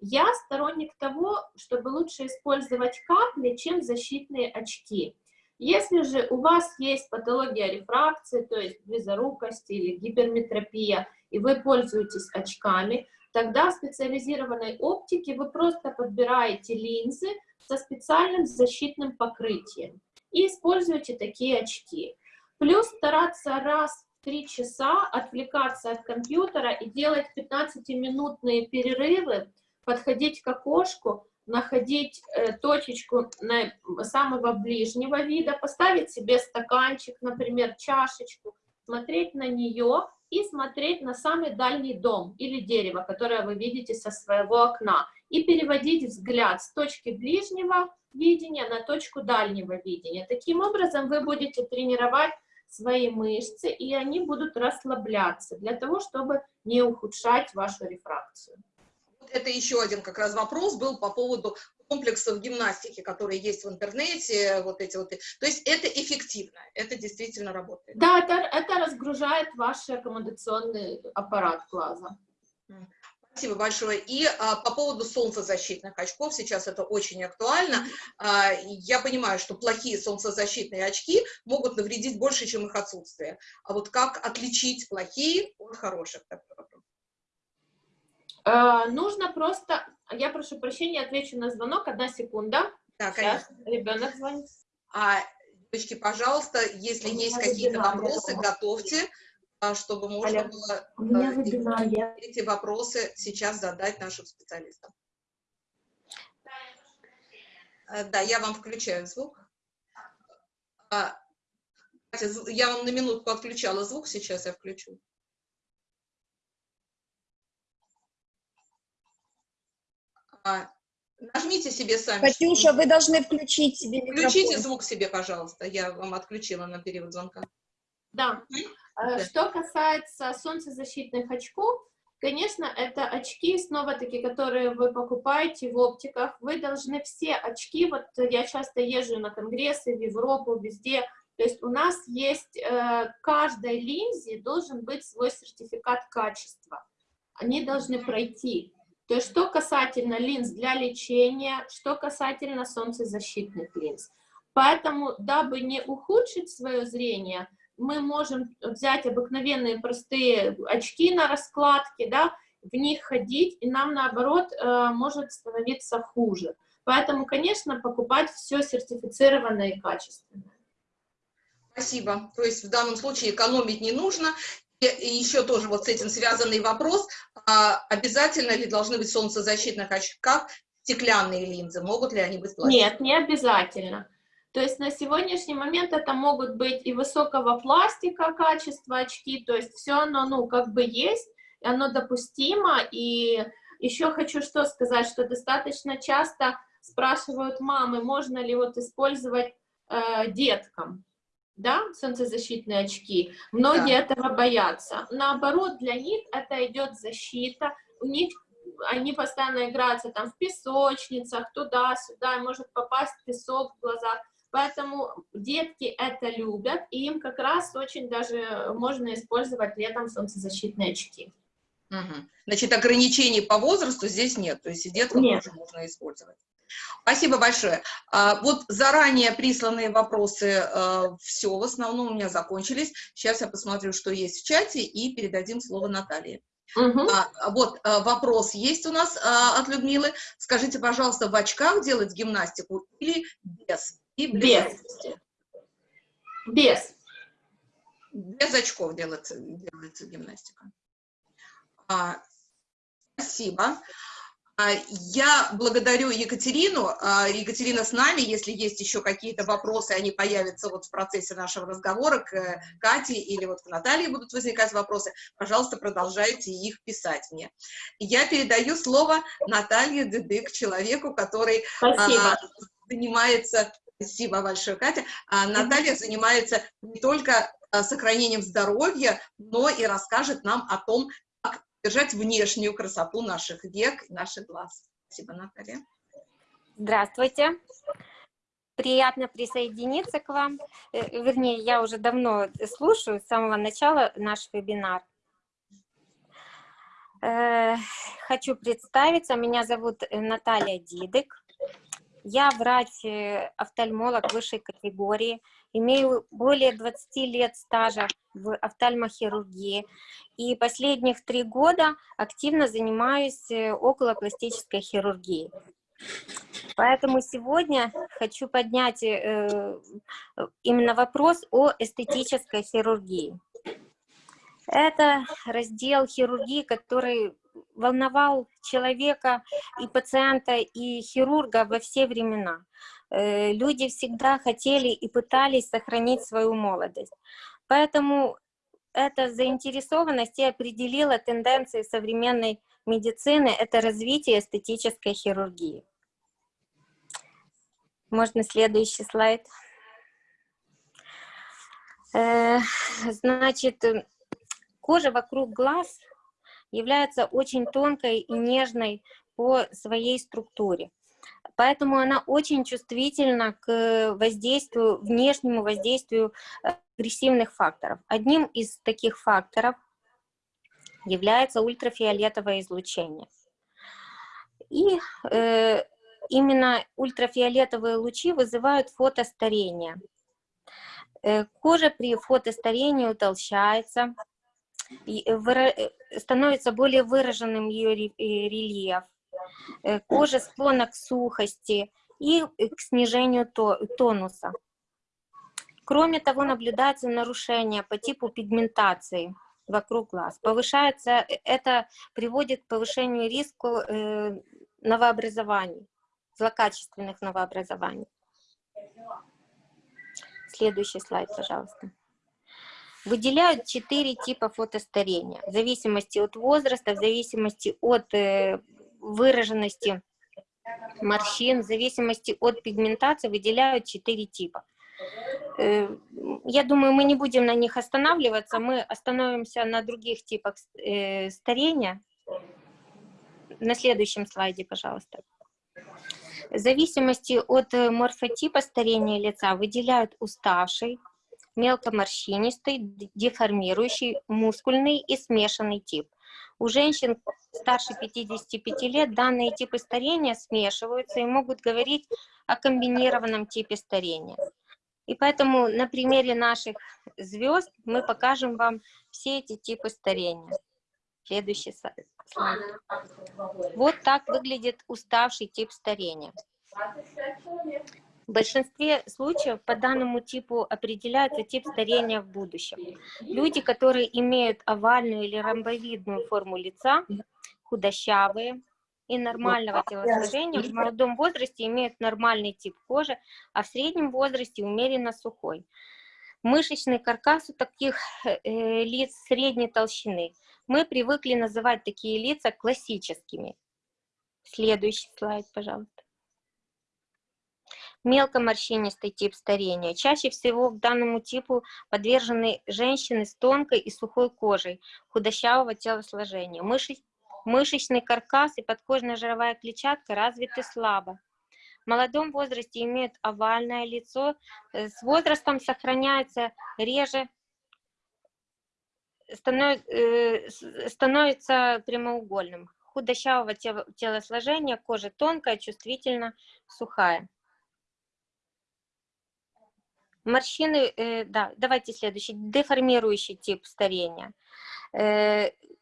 Я сторонник того, чтобы лучше использовать капли, чем защитные очки. Если же у вас есть патология рефракции, то есть близорукость или гиперметропия, и вы пользуетесь очками, Тогда в специализированной оптике вы просто подбираете линзы со специальным защитным покрытием и используете такие очки. Плюс стараться раз в 3 часа отвлекаться от компьютера и делать 15-минутные перерывы, подходить к окошку, находить э, точечку на, самого ближнего вида, поставить себе стаканчик, например, чашечку, смотреть на нее и смотреть на самый дальний дом или дерево, которое вы видите со своего окна, и переводить взгляд с точки ближнего видения на точку дальнего видения. Таким образом вы будете тренировать свои мышцы, и они будут расслабляться для того, чтобы не ухудшать вашу рефракцию. Это еще один как раз вопрос был по поводу комплексов гимнастики, которые есть в интернете, вот эти вот. То есть это эффективно, это действительно работает. Да, это, это разгружает ваш аккомодационный аппарат глаза. Спасибо большое. И а, по поводу солнцезащитных очков, сейчас это очень актуально. А, я понимаю, что плохие солнцезащитные очки могут навредить больше, чем их отсутствие. А вот как отличить плохие от хороших? А, нужно просто я прошу прощения, отвечу на звонок. Одна секунда. Да, Сейчас конечно. ребенок звонит. А, девочки, пожалуйста, если У есть какие-то вопросы, готовьте, а, чтобы можно Алло. было У меня а, вебинар, я... эти вопросы сейчас задать нашим специалистам. А, да, я вам включаю звук. Я вам на минутку отключала звук, сейчас я включу. Нажмите себе сами. Катюша, вы должны включить себе микрофон. Включите звук себе, пожалуйста. Я вам отключила на период звонка. Да. да. Что касается солнцезащитных очков, конечно, это очки, снова-таки, которые вы покупаете в оптиках. Вы должны все очки, вот я часто езжу на конгрессы в Европу, везде, то есть у нас есть, э, каждой линзе должен быть свой сертификат качества. Они должны пройти. То есть что касательно линз для лечения, что касательно солнцезащитных линз. Поэтому, дабы не ухудшить свое зрение, мы можем взять обыкновенные простые очки на раскладке, да, в них ходить, и нам, наоборот, э, может становиться хуже. Поэтому, конечно, покупать все сертифицированное и качественное. Спасибо. То есть в данном случае экономить не нужно, и еще тоже вот с этим связанный вопрос, а обязательно ли должны быть в солнцезащитных очках стеклянные линзы, могут ли они быть пластиковые? Нет, не обязательно. То есть на сегодняшний момент это могут быть и высокого пластика качества очки, то есть все оно, ну, как бы есть, оно допустимо, и еще хочу что сказать, что достаточно часто спрашивают мамы, можно ли вот использовать э, деткам, да, солнцезащитные очки, многие да. этого боятся. Наоборот, для них это идет защита, у них они постоянно играются там в песочницах, туда-сюда, может попасть песок в глаза. Поэтому детки это любят, и им как раз очень даже можно использовать летом солнцезащитные очки. Угу. Значит, ограничений по возрасту здесь нет, то есть и деткам нет. тоже можно использовать. Спасибо большое. А, вот заранее присланные вопросы, а, все в основном у меня закончились. Сейчас я посмотрю, что есть в чате, и передадим слово Наталье. Угу. А, вот вопрос есть у нас от Людмилы. Скажите, пожалуйста, в очках делать гимнастику или без? И без. Без. Без очков делается, делается гимнастика. А, спасибо. А, я благодарю Екатерину. А, Екатерина с нами. Если есть еще какие-то вопросы, они появятся вот в процессе нашего разговора к э, Кате или вот к Наталье будут возникать вопросы, пожалуйста, продолжайте их писать мне. Я передаю слово Наталье Дедык, человеку, который Спасибо. занимается... Спасибо большое, Катя. Наталья занимается не только сохранением здоровья, но и расскажет нам о том, держать внешнюю красоту наших век, наших глаз. Спасибо, Наталья. Здравствуйте. Приятно присоединиться к вам. Э, вернее, я уже давно слушаю с самого начала наш вебинар. Э, хочу представиться. Меня зовут Наталья Дидык. Я врач-офтальмолог высшей категории, имею более 20 лет стажа в офтальмохирургии и последних три года активно занимаюсь э, околопластической хирургией. Поэтому сегодня хочу поднять э, именно вопрос о эстетической хирургии. Это раздел хирургии, который волновал человека и пациента, и хирурга во все времена. Э, люди всегда хотели и пытались сохранить свою молодость. Поэтому эта заинтересованность и определила тенденции современной медицины, это развитие эстетической хирургии. Можно следующий слайд. Э, значит, кожа вокруг глаз является очень тонкой и нежной по своей структуре. Поэтому она очень чувствительна к воздействию, внешнему воздействию э, агрессивных факторов. Одним из таких факторов является ультрафиолетовое излучение. И э, именно ультрафиолетовые лучи вызывают фотостарение. Э, кожа при фотостарении утолщается, Э, э, становится более выраженным ее рельеф, кожа склонна к сухости и к снижению тонуса. Кроме того, наблюдается нарушение по типу пигментации вокруг глаз. Повышается, это приводит к повышению риска новообразований, злокачественных новообразований. Следующий слайд, пожалуйста. Выделяют четыре типа фотостарения, в зависимости от возраста, в зависимости от э, выраженности морщин, в зависимости от пигментации выделяют четыре типа. Э, я думаю, мы не будем на них останавливаться, мы остановимся на других типах э, старения. На следующем слайде, пожалуйста. В зависимости от э, морфотипа старения лица выделяют уставший, мелкоморщинистый, деформирующий, мускульный и смешанный тип. У женщин старше 55 лет данные типы старения смешиваются и могут говорить о комбинированном типе старения. И поэтому на примере наших звезд мы покажем вам все эти типы старения. Следующий слайд. Вот так выглядит уставший тип старения. В большинстве случаев по данному типу определяется тип старения в будущем. Люди, которые имеют овальную или ромбовидную форму лица, худощавые и нормального телосложения, в молодом возрасте имеют нормальный тип кожи, а в среднем возрасте умеренно сухой. Мышечный каркас у таких э, лиц средней толщины. Мы привыкли называть такие лица классическими. Следующий слайд, пожалуйста мелкоморщинистый тип старения. Чаще всего к данному типу подвержены женщины с тонкой и сухой кожей, худощавого телосложения. Мышец, мышечный каркас и подкожная жировая клетчатка развиты слабо. В молодом возрасте имеют овальное лицо, э, с возрастом сохраняется реже, э, становится прямоугольным. Худощавого телосложения, кожа тонкая, чувствительно сухая. Морщины, э, да, давайте следующий, деформирующий тип старения.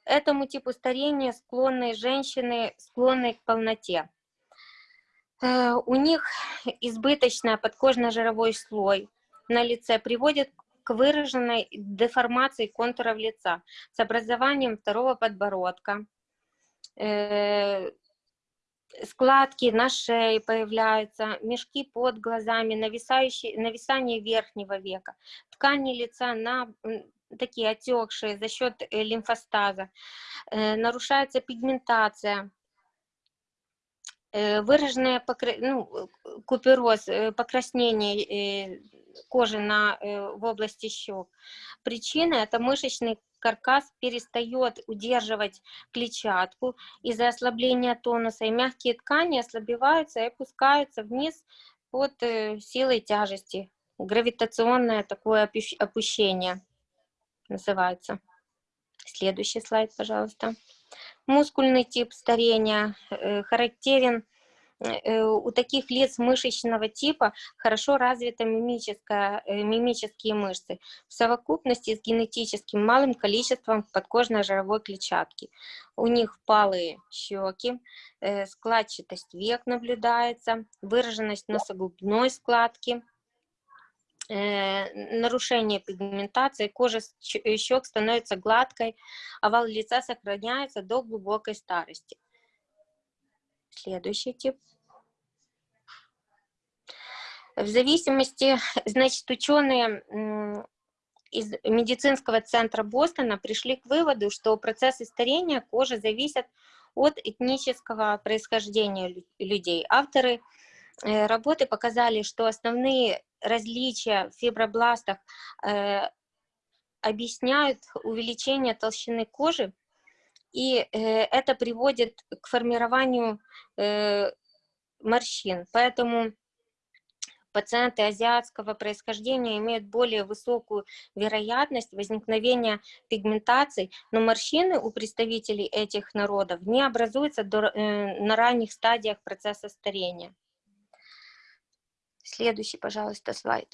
Э, этому типу старения склонны женщины, склонны к полноте. Э, у них избыточный подкожно-жировой слой на лице приводит к выраженной деформации контуров лица с образованием второго подбородка, складки на шее появляются, мешки под глазами, нависающие, нависание верхнего века, ткани лица на такие отекшие за счет э, лимфостаза, э, нарушается пигментация, э, выраженная покр... ну, купероз, покраснение кожи на, в области щек. Причина – это мышечный каркас перестает удерживать клетчатку из-за ослабления тонуса, и мягкие ткани ослабеваются и опускаются вниз под силой тяжести. Гравитационное такое опущение называется. Следующий слайд, пожалуйста. Мускульный тип старения э, характерен э, у таких лиц мышечного типа хорошо развиты э, мимические мышцы в совокупности с генетическим малым количеством подкожной жировой клетчатки. У них впалые щеки, складчатость век наблюдается, выраженность носогубной складки, нарушение пигментации, кожа э, щек становится гладкой, овал лица сохраняется до глубокой старости. Следующий тип. В зависимости, значит, ученые из медицинского центра Бостона пришли к выводу, что процессы старения кожи зависят от этнического происхождения людей. Авторы Э, работы показали, что основные различия в фибробластах э, объясняют увеличение толщины кожи, и э, это приводит к формированию морщин. Поэтому пациенты азиатского происхождения имеют более высокую вероятность возникновения пигментаций, но морщины у представителей этих народов не образуются до, на ранних стадиях процесса старения. Следующий, пожалуйста, слайд.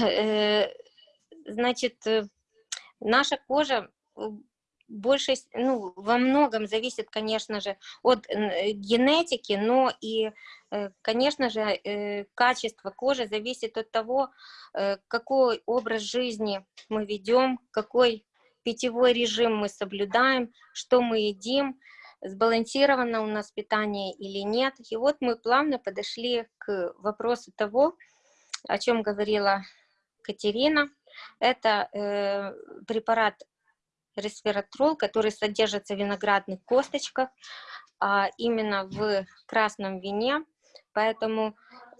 Э, значит, э, наша кожа больше, ну, во многом зависит, конечно же, от генетики, но и, э, конечно же, качество кожи зависит от того, какой образ жизни мы ведем, какой питьевой режим мы соблюдаем, что мы едим, сбалансировано у нас питание или нет. И вот мы плавно подошли к вопросу того, о чем говорила Катерина. Это э, препарат ресвератрол, который содержится в виноградных косточках, а именно в красном вине. Поэтому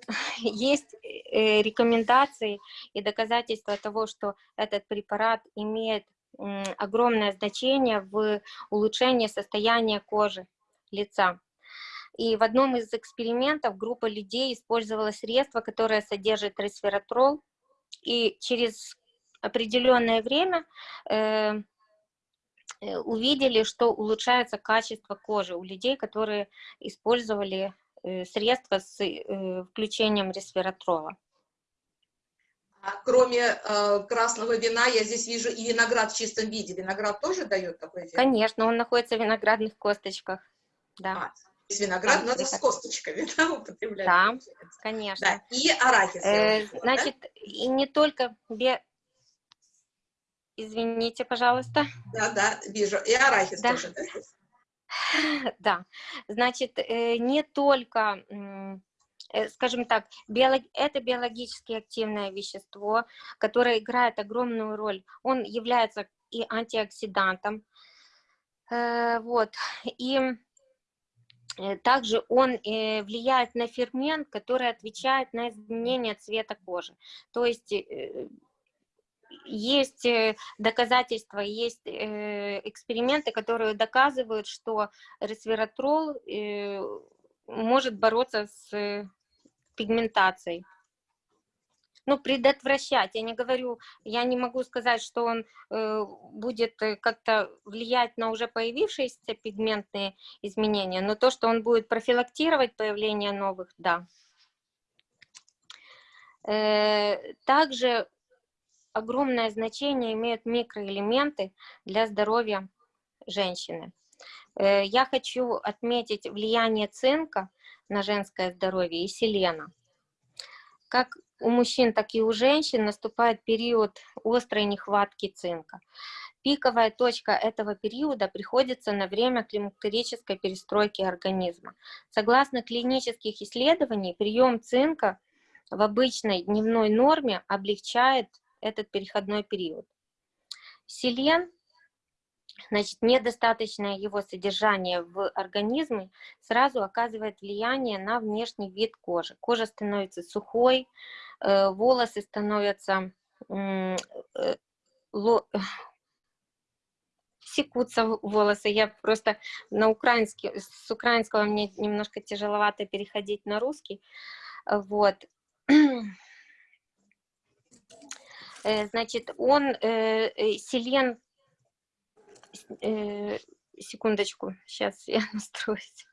есть э, рекомендации и доказательства того, что этот препарат имеет огромное значение в улучшении состояния кожи лица. И в одном из экспериментов группа людей использовала средство, которое содержит ресвератрол, и через определенное время э, э, увидели, что улучшается качество кожи у людей, которые использовали э, средства с э, включением ресвератрола. А кроме э, красного вина, я здесь вижу и виноград в чистом виде. Виноград тоже дает такой эффект? Конечно, он находится в виноградных косточках. Да. А, то есть виноград да, надо с косточками да, употреблять. Да, конечно. Да. И арахис. Э, значит, да? и не только... Бе... Извините, пожалуйста. Да, да, вижу. И арахис да. тоже. Да, да. значит, э, не только скажем так, биолог... это биологически активное вещество, которое играет огромную роль. Он является и антиоксидантом, э, вот, и э, также он влияет на фермент, который отвечает на изменение цвета кожи. То есть есть доказательства, есть эксперименты, которые доказывают, что ресвератрол может бороться с пигментацией. Ну, предотвращать. Я не говорю, я не могу сказать, что он э, будет э, как-то влиять на уже появившиеся пигментные изменения, но то, что он будет профилактировать появление новых, да. Э, также огромное значение имеют микроэлементы для здоровья женщины. Э, я хочу отметить влияние цинка на женское здоровье и селена. Как у мужчин, так и у женщин наступает период острой нехватки цинка. Пиковая точка этого периода приходится на время климактерической перестройки организма. Согласно клинических исследований, прием цинка в обычной дневной норме облегчает этот переходной период. Селен, значит, недостаточное его содержание в организме сразу оказывает влияние на внешний вид кожи. Кожа становится сухой, э, волосы становятся э, секутся волосы. Я просто на украинский, с украинского мне немножко тяжеловато переходить на русский. Вот. Э, значит, он, э, э, секундочку, сейчас я настроюсь.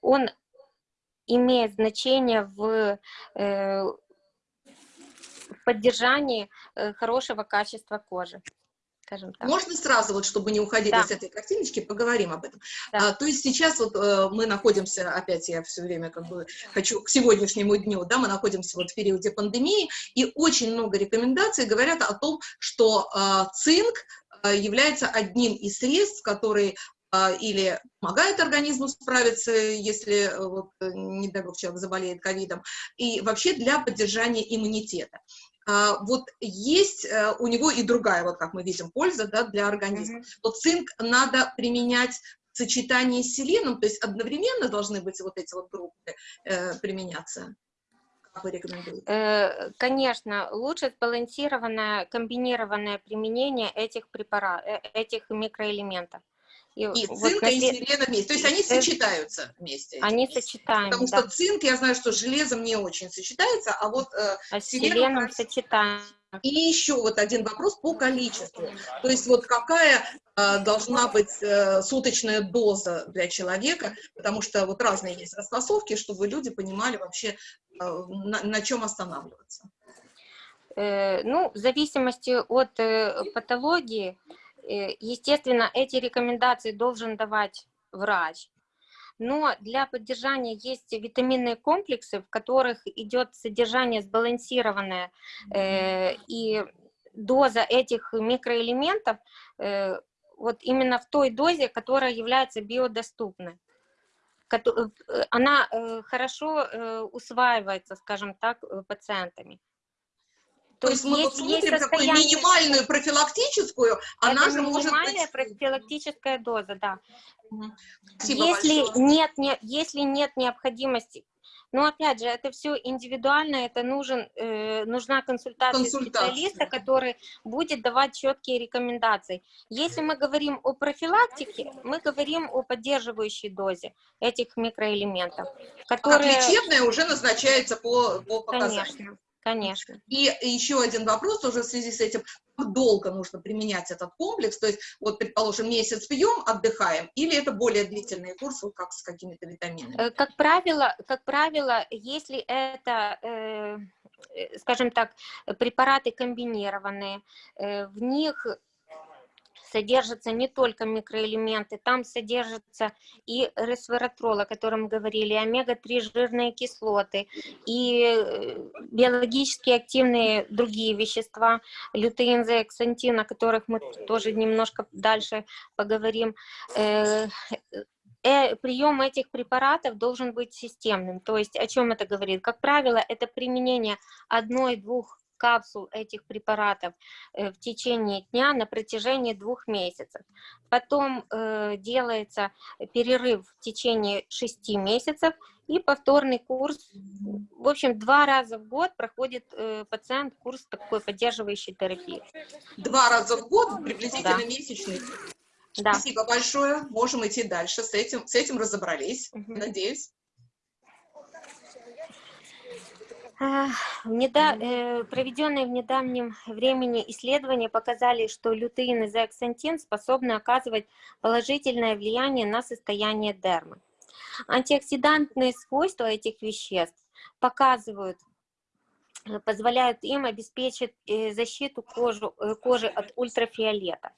Он имеет значение в поддержании хорошего качества кожи. Можно сразу, вот, чтобы не уходить да. с этой картиночки, поговорим об этом. Да. А, то есть сейчас вот э, мы находимся, опять я все время как бы хочу к сегодняшнему дню, да, мы находимся вот в периоде пандемии, и очень много рекомендаций говорят о том, что э, цинк э, является одним из средств, которые э, или помогает организму справиться, если, э, вот, э, не дай бог, человек заболеет ковидом, и вообще для поддержания иммунитета. А, вот есть э, у него и другая, вот как мы видим, польза да, для организма. Mm -hmm. Вот цинк надо применять в сочетании с селеном, то есть одновременно должны быть вот эти вот группы э, применяться. Вы рекомендуете? Э, конечно, лучше сбалансированное, комбинированное применение этих препаратов, э, этих микроэлементов. И, и вот цинка, на... и селена вместе. То есть они сочетаются вместе. Они вместе. сочетаются, Потому да. что цинк, я знаю, что железом не очень сочетается, а вот э, а селеном, селеном сочетаем. И еще вот один вопрос по количеству. То есть вот какая э, должна быть э, суточная доза для человека, потому что вот разные есть расфасовки, чтобы люди понимали вообще, э, на, на чем останавливаться. Э, ну, в зависимости от э, патологии, Э, естественно, эти рекомендации должен давать врач, но для поддержания есть витаминные комплексы, в которых идет содержание сбалансированное, э, и доза этих микроэлементов э, вот именно в той дозе, которая является биодоступной. Э, она э, хорошо э, усваивается, скажем так, пациентами. То, То есть мы вот смотрим такую минимальную профилактическую, она Это же может быть... профилактическая доза, да. Спасибо если большое. нет, не, если нет необходимости, но опять же, это все индивидуально, это нужен, э, нужна консультация, консультация специалиста, который будет давать четкие рекомендации. Если мы говорим о профилактике, мы говорим о поддерживающей дозе этих микроэлементов, которые... А лечебная уже назначается по, по показаниям. Конечно. Конечно. И еще один вопрос уже в связи с этим. Как долго нужно применять этот комплекс? То есть, вот, предположим, месяц пьем, отдыхаем, или это более длительный курс, вот как с какими-то витаминами? Э, как правило, как правило если это, э, э, скажем так, препараты комбинированные, в них содержатся не только микроэлементы, там содержатся и ресвератрол, о котором говорили, омега-3 жирные кислоты, и э, биологически активные другие вещества, лютеин, зеаксантин, о которых мы тоже немножко дальше поговорим. Э, э, прием этих препаратов должен быть системным. То есть о чем это говорит? Как правило, это применение одной-двух капсул этих препаратов э, в течение дня на протяжении двух месяцев. Потом э, делается перерыв в течение шести месяцев и повторный курс. В общем, два раза в год проходит э, пациент курс такой поддерживающей терапии. Два раза в год приблизительно да. месячный. Да. Спасибо большое. Можем идти дальше. С этим, с этим разобрались, угу. надеюсь. Неда... Э, проведенные в недавнем времени исследования показали, что лютеин и зеаксантин способны оказывать положительное влияние на состояние дермы. Антиоксидантные свойства этих веществ показывают, э, позволяют им обеспечить э, защиту кожи, кожи от ультрафиолета.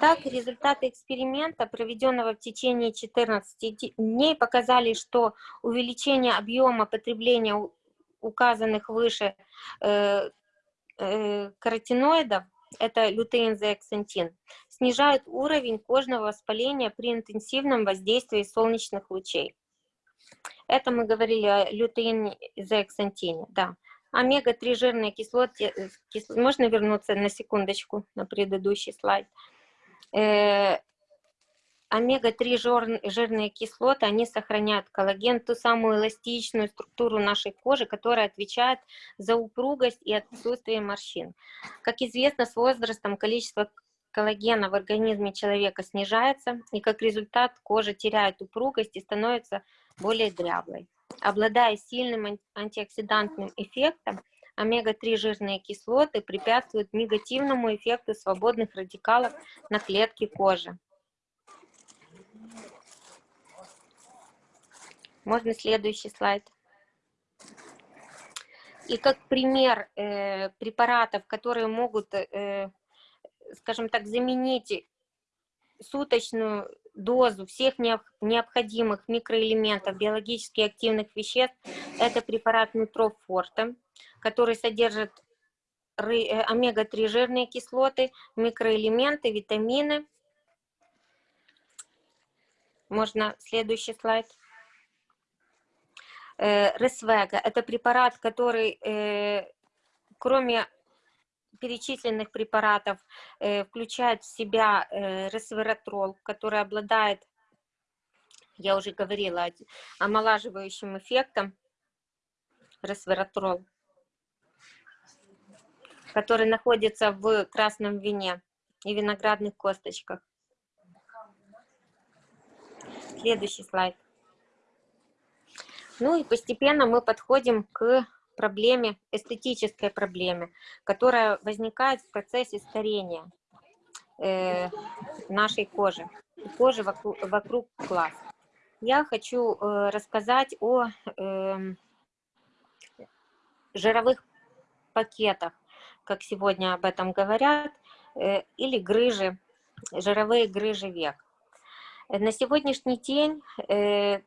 Так, результаты эксперимента, проведенного в течение 14 дней, показали, что увеличение объема потребления указанных выше э, э, каротиноидов это лютеин зеаксантин, снижают уровень кожного воспаления при интенсивном воздействии солнечных лучей. Это мы говорили о лютеине зеаксантине, да. Омега-3 жирные кислоты, э, кис... можно вернуться на секундочку на предыдущий слайд. Э, омега-3 жирные кислоты, они сохраняют коллаген, ту самую эластичную структуру нашей кожи, которая отвечает за упругость и отсутствие морщин. Как известно, с возрастом количество коллагена в организме человека снижается, и как результат кожа теряет упругость и становится более дряблой. Обладая сильным антиоксидантным эффектом, омега-3 жирные кислоты препятствуют негативному эффекту свободных радикалов на клетке кожи. Можно следующий слайд. И как пример э, препаратов, которые могут, э, скажем так, заменить суточную дозу всех необходимых микроэлементов биологически активных веществ, это препарат Нутрофорте, который содержит э, омега-3 жирные кислоты, микроэлементы, витамины. Можно следующий слайд. Э, Ресвега – это препарат, который, э, кроме перечисленных препаратов, э, включает в себя ресвератрол, который обладает, я уже говорила, омолаживающим эффектом, ресвератрол, который находится в красном вине и виноградных косточках. Следующий слайд. Ну и постепенно мы подходим к проблеме, эстетической проблеме, которая возникает в процессе старения э, нашей кожи, кожи вокруг, вокруг глаз. Я хочу э, рассказать о э, жировых пакетах, как сегодня об этом говорят, э, или грыжи, жировые грыжи век. На сегодняшний день э,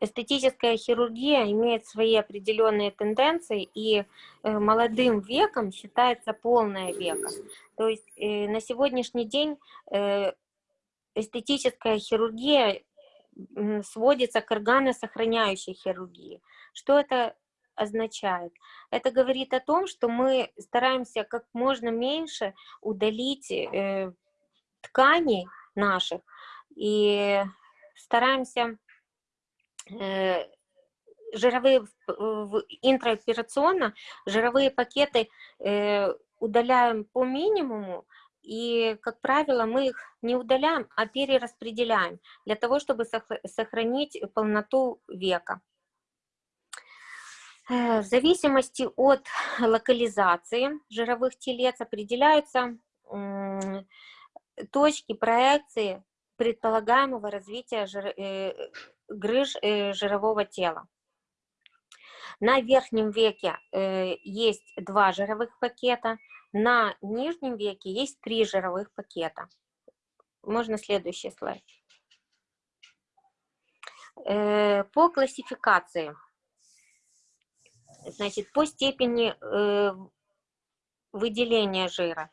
эстетическая хирургия имеет свои определенные тенденции, и э, молодым веком считается полное веко. То есть э, на сегодняшний день э, эстетическая хирургия сводится к органосохраняющей хирургии. Что это означает? Это говорит о том, что мы стараемся как можно меньше удалить тканей наших и стараемся Э, жировые, интраоперационно жировые пакеты э, удаляем по минимуму, и, как правило, мы их не удаляем, а перераспределяем для того, чтобы сохранить полноту века. Э, в зависимости от локализации жировых телец определяются точки проекции предполагаемого развития грыж э, жирового тела. На верхнем веке э, есть два жировых пакета, на нижнем веке есть три жировых пакета. Можно следующий слайд. Э, по классификации, значит, по степени выделения жира.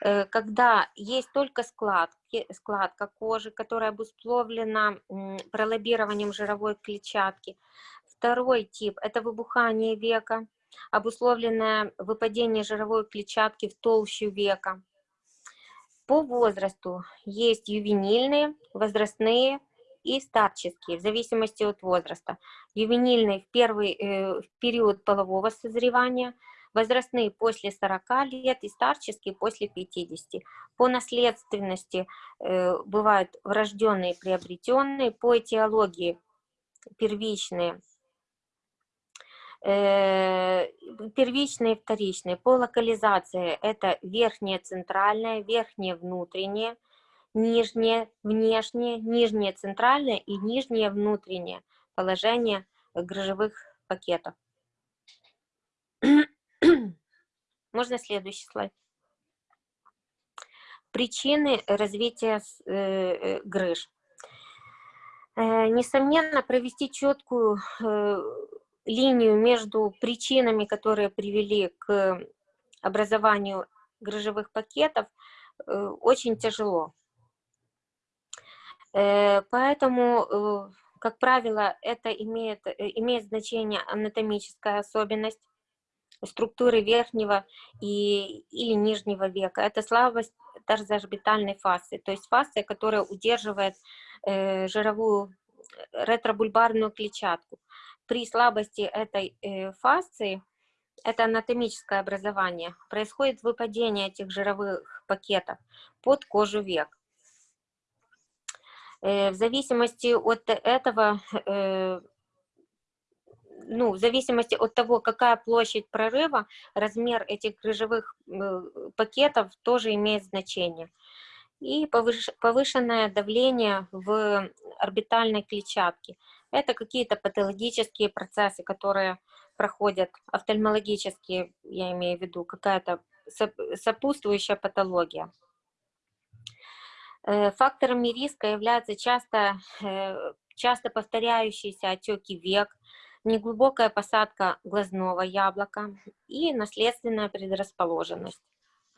Э, когда есть только складки, складка кожи, которая обусловлена пролоббированием жировой клетчатки. Второй тип – это выбухание века, обусловленное выпадение жировой клетчатки в толщу века. По возрасту есть ювенильные, возрастные и старческие, в зависимости от возраста. Ювенильные в первый э, в период полового созревания – возрастные после 40 лет и старческие после 50. По наследственности э, бывают врожденные и приобретенные, по этиологии первичные, э, первичные и вторичные. По локализации это верхнее центральное, верхнее внутреннее, нижнее внешнее, нижнее центральное и нижнее внутреннее положение грыжевых пакетов. Можно следующий слайд. Причины развития э, э, грыж. Э, несомненно, провести четкую линию между причинами, которые привели к образованию грыжевых пакетов очень тяжело. Поэтому, как правило, это имеет, имеет значение анатомическая особенность структуры верхнего и, или нижнего века. Это слабость тарзоорбитальной фасции, то есть фасция, которая удерживает э, жировую ретробульбарную клетчатку. При слабости этой э, фасции, это анатомическое образование, происходит выпадение этих жировых пакетов под кожу век. Э, в зависимости от этого, э, ну, в зависимости от того, какая площадь прорыва, размер этих грыжевых э, пакетов тоже имеет значение и повышенное давление в орбитальной клетчатке. Это какие-то патологические процессы, которые проходят, офтальмологические, я имею в виду, какая-то сопутствующая патология. Э, факторами риска являются часто, э, часто повторяющиеся отеки век, неглубокая посадка глазного яблока и наследственная предрасположенность.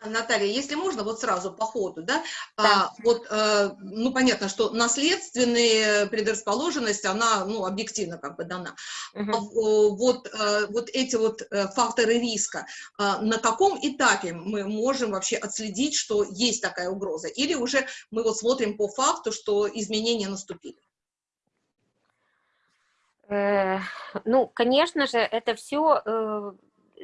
Наталья, если можно, вот сразу по ходу, да, да. А, вот, а, ну, понятно, что наследственная предрасположенность, она, ну, объективно как бы дана. Угу. А, вот, а, вот эти вот э, факторы риска, а, на каком этапе мы можем вообще отследить, что есть такая угроза? Или уже мы вот смотрим по факту, что изменения наступили? Э, ну, конечно же, это все э,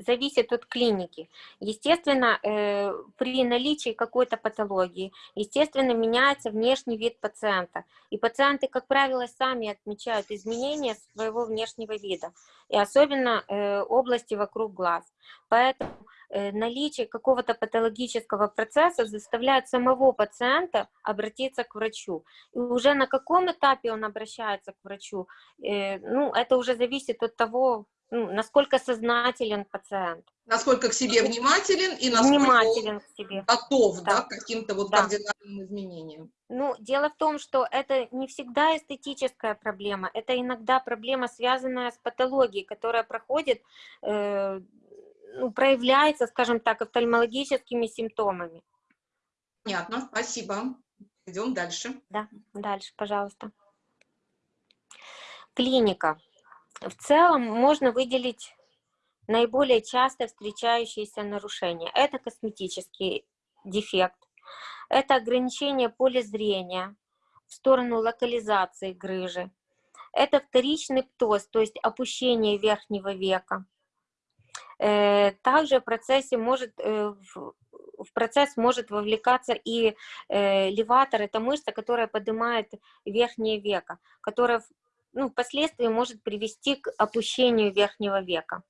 зависит от клиники. Естественно, э, при наличии какой-то патологии, естественно, меняется внешний вид пациента. И пациенты, как правило, сами отмечают изменения своего внешнего вида, и особенно области вокруг глаз. Поэтому наличие какого-то патологического процесса заставляет самого пациента обратиться к врачу. И уже на каком этапе он обращается к врачу, э, ну, это уже зависит от того, ну, насколько сознателен пациент. Насколько к себе внимателен и насколько внимателен к себе. готов да. Да, к каким-то вот да. кардинальным изменениям. Ну, дело в том, что это не всегда эстетическая проблема, это иногда проблема, связанная с патологией, которая проходит, э, ну, проявляется, скажем так, офтальмологическими симптомами. Понятно, спасибо. Идем дальше. Да, дальше, пожалуйста. Клиника. В целом можно выделить наиболее часто встречающиеся нарушения. Это косметический дефект, это ограничение поля зрения в сторону локализации грыжи, это вторичный птоз, то есть опущение верхнего века. Э, также в процессе может, э, в процесс может вовлекаться и э, леватор, это мышца, которая поднимает верхнее веко, которая ну, впоследствии может привести к опущению верхнего века.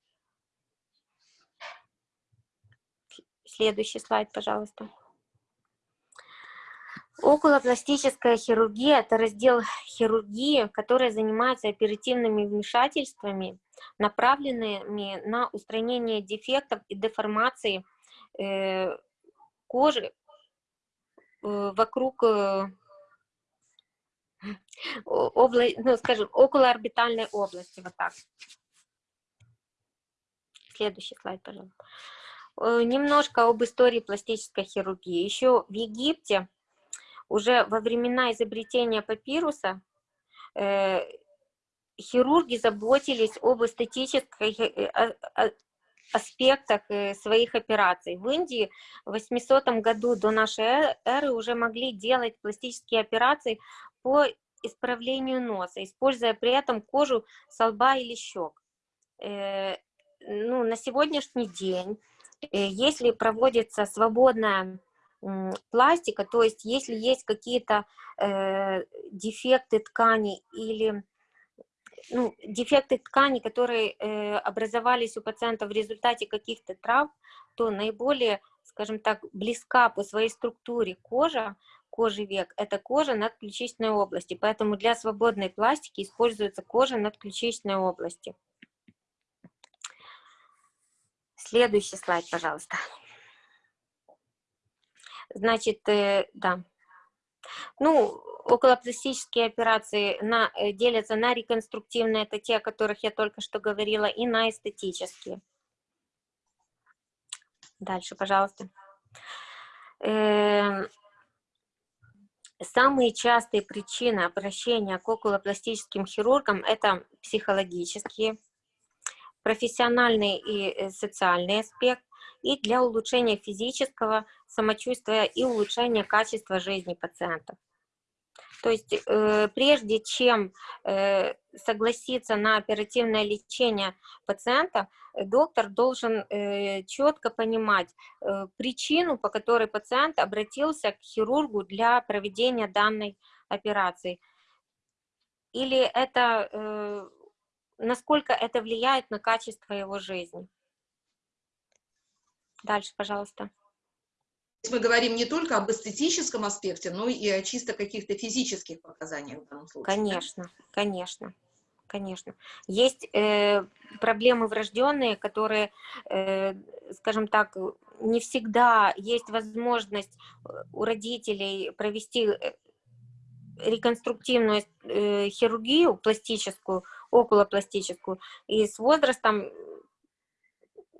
Следующий слайд, пожалуйста. Околопластическая хирургия – это раздел хирургии, который занимается оперативными вмешательствами, направленными на устранение дефектов и деформации э, кожи э, вокруг э, обла... ну, скажем, околоорбитальной области, вот так. Следующий слайд, пожалуйста. Немножко об истории пластической хирургии. Еще в Египте, уже во времена изобретения папируса, хирурги заботились об эстетических э, аспектах своих операций. В Индии в 800 году до нашей эры уже могли делать пластические операции по исправлению носа, используя при этом кожу со лба или щек. Э, ну, на сегодняшний день, э, если проводится свободная пластика, то есть если есть какие-то э, дефекты ткани или ну, дефекты ткани, которые э, образовались у пациента в результате каких-то трав, то наиболее, скажем так, близка по своей структуре кожа кожи век – это кожа надключичной области, поэтому для свободной пластики используется кожа надключичной области. Следующий слайд, пожалуйста. Значит, э, да. Ну, околопластические операции на, э, делятся на реконструктивные, это те, о которых я только что говорила, и на эстетические. Дальше, пожалуйста. Эм, самые частые причины обращения к околопластическим хирургам – это психологические, профессиональный и э, социальный аспект, и для улучшения физического самочувствия и улучшения качества жизни пациентов. То есть э, прежде чем э, согласиться на оперативное лечение пациента, доктор должен э, четко понимать э, причину, по которой пациент обратился к хирургу для проведения данной операции. Или это, э, насколько это влияет на качество его жизни. Дальше, пожалуйста мы говорим не только об эстетическом аспекте, но и о чисто каких-то физических показаниях в данном случае. Конечно, да? конечно, конечно. Есть э, проблемы врожденные, которые, э, скажем так, не всегда есть возможность э, у родителей провести э, реконструктивную э, хирургию, пластическую, околопластическую, и с возрастом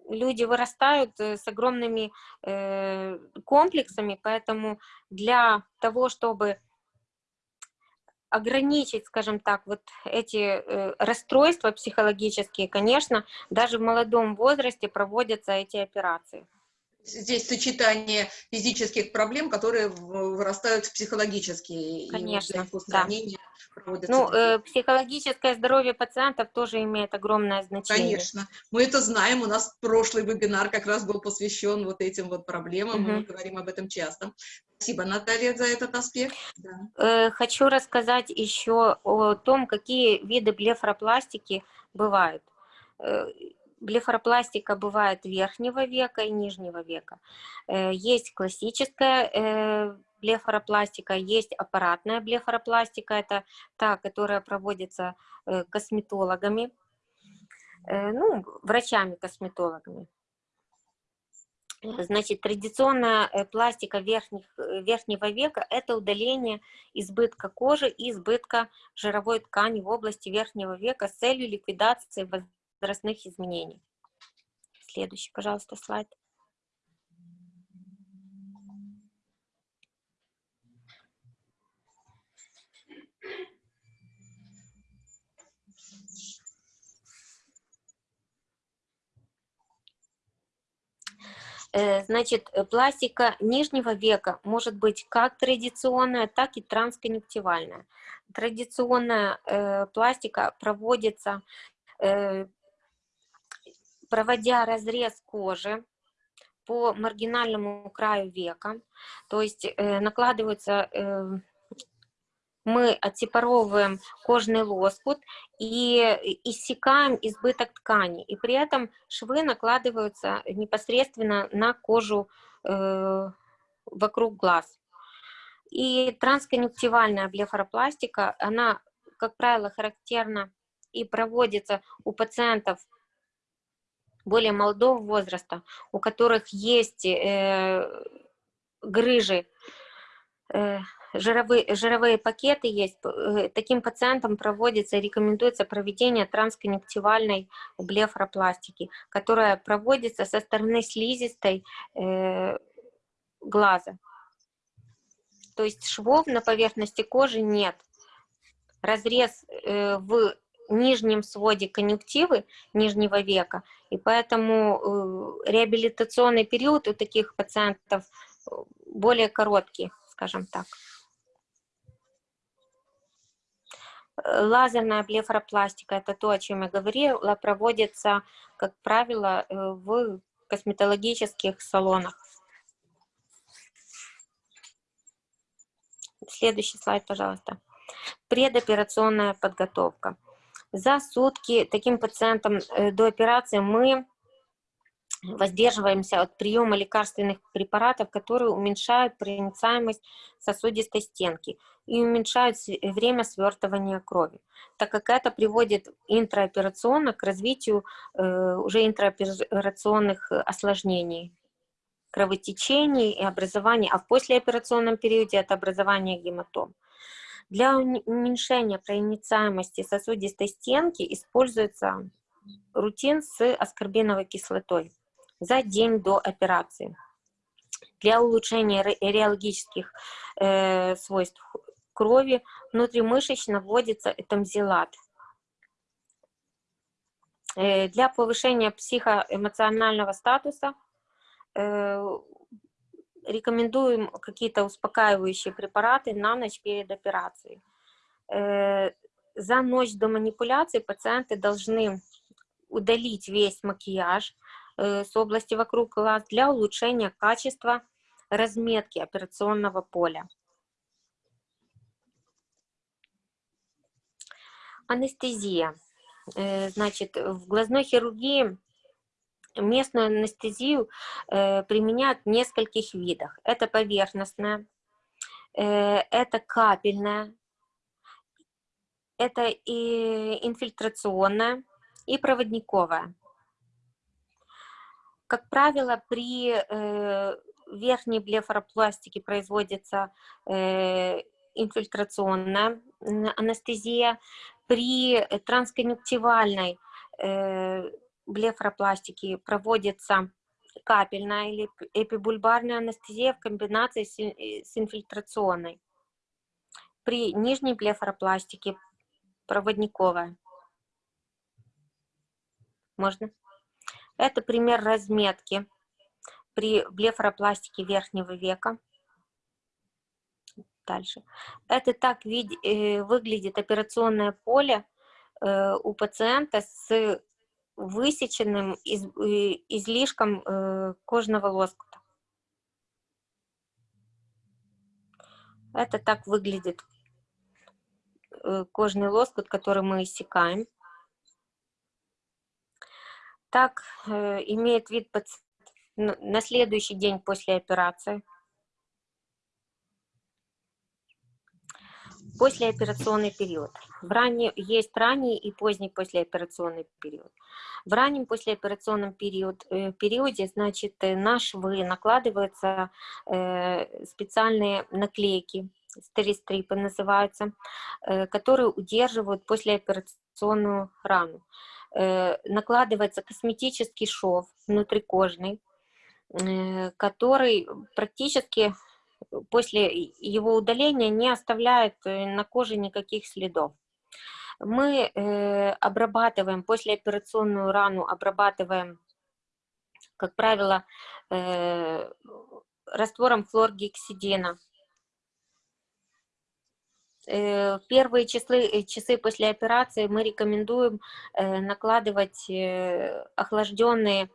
люди вырастают э, с огромными э, комплексами, поэтому для того, чтобы ограничить, скажем так, вот эти э, расстройства психологические, конечно, даже в молодом возрасте проводятся эти операции здесь сочетание физических проблем, которые вырастают в психологические. Конечно, и да. Ну, э, психологическое здоровье пациентов тоже имеет огромное значение. Конечно. Мы это знаем. У нас прошлый вебинар как раз был посвящен вот этим вот проблемам. Угу. Мы говорим об этом часто. Спасибо, Наталья, за этот аспект. Да. Э, хочу рассказать еще о том, какие виды блефропластики бывают. Э, блефаропластика бывает верхнего века и нижнего века. Э, есть классическая э, блефаропластика, есть аппаратная блефаропластика, это та, которая проводится э, косметологами, ну, врачами-косметологами. Значит, традиционная пластика верхних, верхнего века – это удаление избытка кожи и избытка жировой ткани в области верхнего века с целью ликвидации возрастных изменений. Следующий, пожалуйста, слайд. Значит, пластика нижнего века может быть как традиционная, так и трансконъюнктивальная. Традиционная э, пластика проводится э, проводя разрез кожи по маргинальному краю века, то есть э, накладываются, э, мы отсепаровываем кожный лоскут и иссекаем избыток ткани, и при этом швы накладываются непосредственно на кожу э, вокруг глаз. И трансконъюнктивальная блефаропластика, она, как правило, характерна и проводится у пациентов более молодого возраста, у которых есть э, грыжи, э, жировые, жировые пакеты есть, э, таким пациентам проводится, рекомендуется проведение трансконъюнктивальной блефропластики, которая проводится со стороны слизистой э, глаза. То есть швов на поверхности кожи нет. Разрез э, в нижнем своде конъюнктивы нижнего века, и поэтому э, реабилитационный период у таких пациентов э, более короткий, скажем так. Лазерная блефаропластика – это то, о чем я говорила, проводится, как правило, э, в косметологических салонах. Следующий слайд, пожалуйста. Предоперационная подготовка. За сутки таким пациентам э, до операции мы воздерживаемся от приема лекарственных препаратов, которые уменьшают проницаемость сосудистой стенки и уменьшают время свертывания крови, так как это приводит интраоперационно к развитию э, уже интраоперационных осложнений, кровотечений и образования, а в послеоперационном периоде это образование гематом. Для уменьшения проницаемости сосудистой стенки используется рутин с аскорбиновой кислотой за день до операции. Для улучшения реологических э, свойств крови внутримышечно вводится этамзилат. Э, для повышения психоэмоционального статуса э, рекомендуем какие-то успокаивающие препараты на ночь перед операцией. Э, за ночь до манипуляции пациенты должны удалить весь макияж с области вокруг глаз для улучшения качества разметки операционного поля. Анестезия. Э, значит, в глазной хирургии местную анестезию э, применяют в нескольких видах. Это поверхностная, э, это капельная, это и инфильтрационная, и проводниковая. Как правило, при верхней блефаропластике производится инфильтрационная анестезия, при э, трансконъюнктивальной э, блефропластике проводится капельная или эпибульбарная анестезия в комбинации с, э, инфильтрационной. При нижней блефропластике проводниковая. Можно? Это пример разметки при блефропластике верхнего века дальше. Это так вид, э, выглядит операционное поле э, у пациента с высеченным из, э, излишком э, кожного лоскута. Это так выглядит э, кожный лоскут, который мы иссекаем. Так э, имеет вид пациент на следующий день после операции. Послеоперационный период. В ранне, есть ранний и поздний послеоперационный период. В раннем послеоперационном период, э, периоде, значит, э, на швы накладываются э, специальные наклейки, стеристрипы называются, э, которые удерживают послеоперационную рану. Э, накладывается косметический шов внутрикожный, э, который практически после его удаления не оставляет э, на коже никаких следов. Мы обрабатываем, послеоперационную рану обрабатываем, как правило, раствором хлоргексидина. Э, первые часы, часы после операции мы рекомендуем э, накладывать э, охлажденные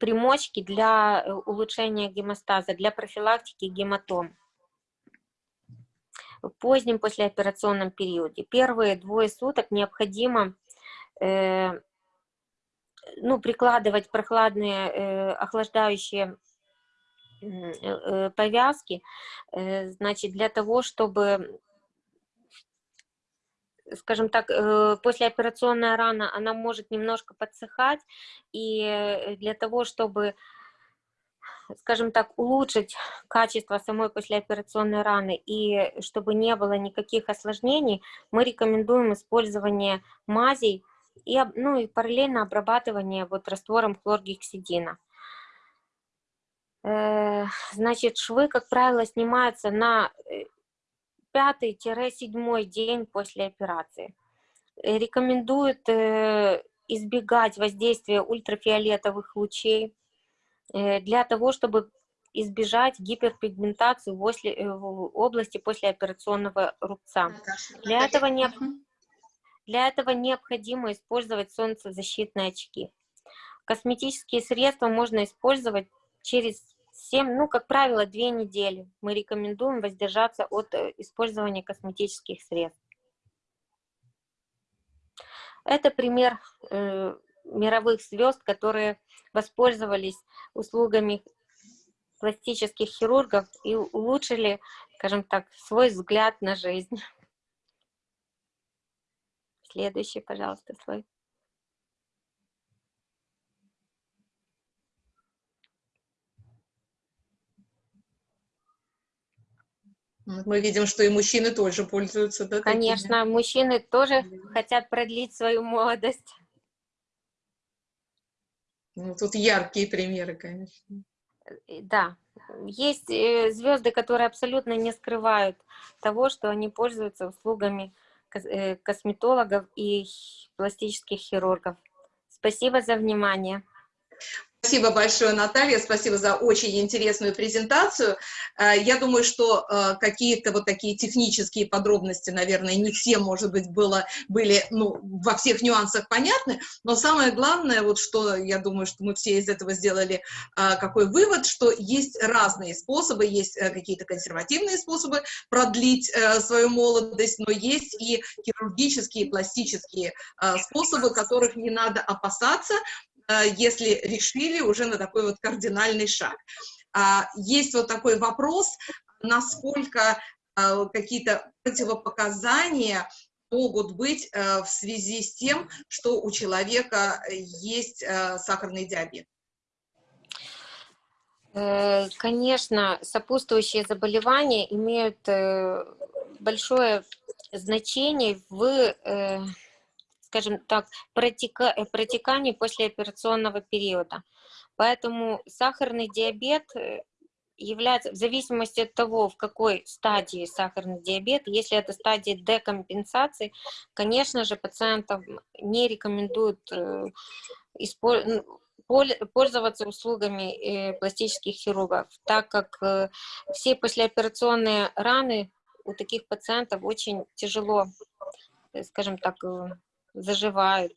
примочки для э, улучшения гемостаза, для профилактики гематом в позднем послеоперационном периоде. Первые двое суток необходимо э, ну, прикладывать прохладные э, охлаждающие э, э, повязки, э, значит, для того, чтобы скажем так, э, послеоперационная рана, она может немножко подсыхать, и э, для того, чтобы, скажем так, улучшить качество самой послеоперационной раны, и чтобы не было никаких осложнений, мы рекомендуем использование мазей, и, ну, и параллельно обрабатывание вот раствором хлоргексидина. Э, значит, швы, как правило, снимаются на пятый-седьмой день после операции. Э, рекомендуют э, избегать воздействия ультрафиолетовых лучей э, для того, чтобы избежать гиперпигментации в области послеоперационного рубца. Для этого, не, для этого необходимо использовать солнцезащитные очки. Косметические средства можно использовать через 7, ну, как правило, 2 недели. Мы рекомендуем воздержаться от э, использования косметических средств. Это пример э, мировых звезд, которые воспользовались услугами пластических хирургов и улучшили, скажем так, свой взгляд на жизнь. Следующий, пожалуйста, слой. Мы видим, что и мужчины тоже пользуются, да? Конечно, такими? мужчины тоже хотят продлить свою молодость. Ну, тут яркие примеры, конечно. Э, Да, есть э, звезды, которые абсолютно не скрывают того, что они пользуются услугами э, косметологов и пластических хирургов. Спасибо за внимание. Спасибо большое, Наталья, спасибо за очень интересную презентацию. Э, Я думаю, что э, какие-то вот такие технические подробности, наверное, не все, может быть, было, были ну, во всех нюансах понятны, но самое главное, вот что я думаю, что мы все из этого сделали э, какой вывод, что есть разные способы, есть какие-то консервативные способы продлить свою молодость, но есть и хирургические, пластические способы, которых не надо опасаться, если решили уже на такой вот кардинальный шаг. А, Есть вот такой вопрос, насколько э, какие-то противопоказания могут быть э, в связи с тем, что у человека есть э, сахарный диабет. Э, Конечно, сопутствующие заболевания имеют э, большое значение в, э, скажем так, протека- э, протекании послеоперационного периода. Поэтому сахарный диабет э, является, в зависимости от того, в какой стадии сахарный диабет, если это стадия декомпенсации, конечно же, пациентам не рекомендуют э, испо- пол- пользоваться услугами пластических хирургов, так как все послеоперационные раны у таких пациентов очень тяжело, скажем так, заживают.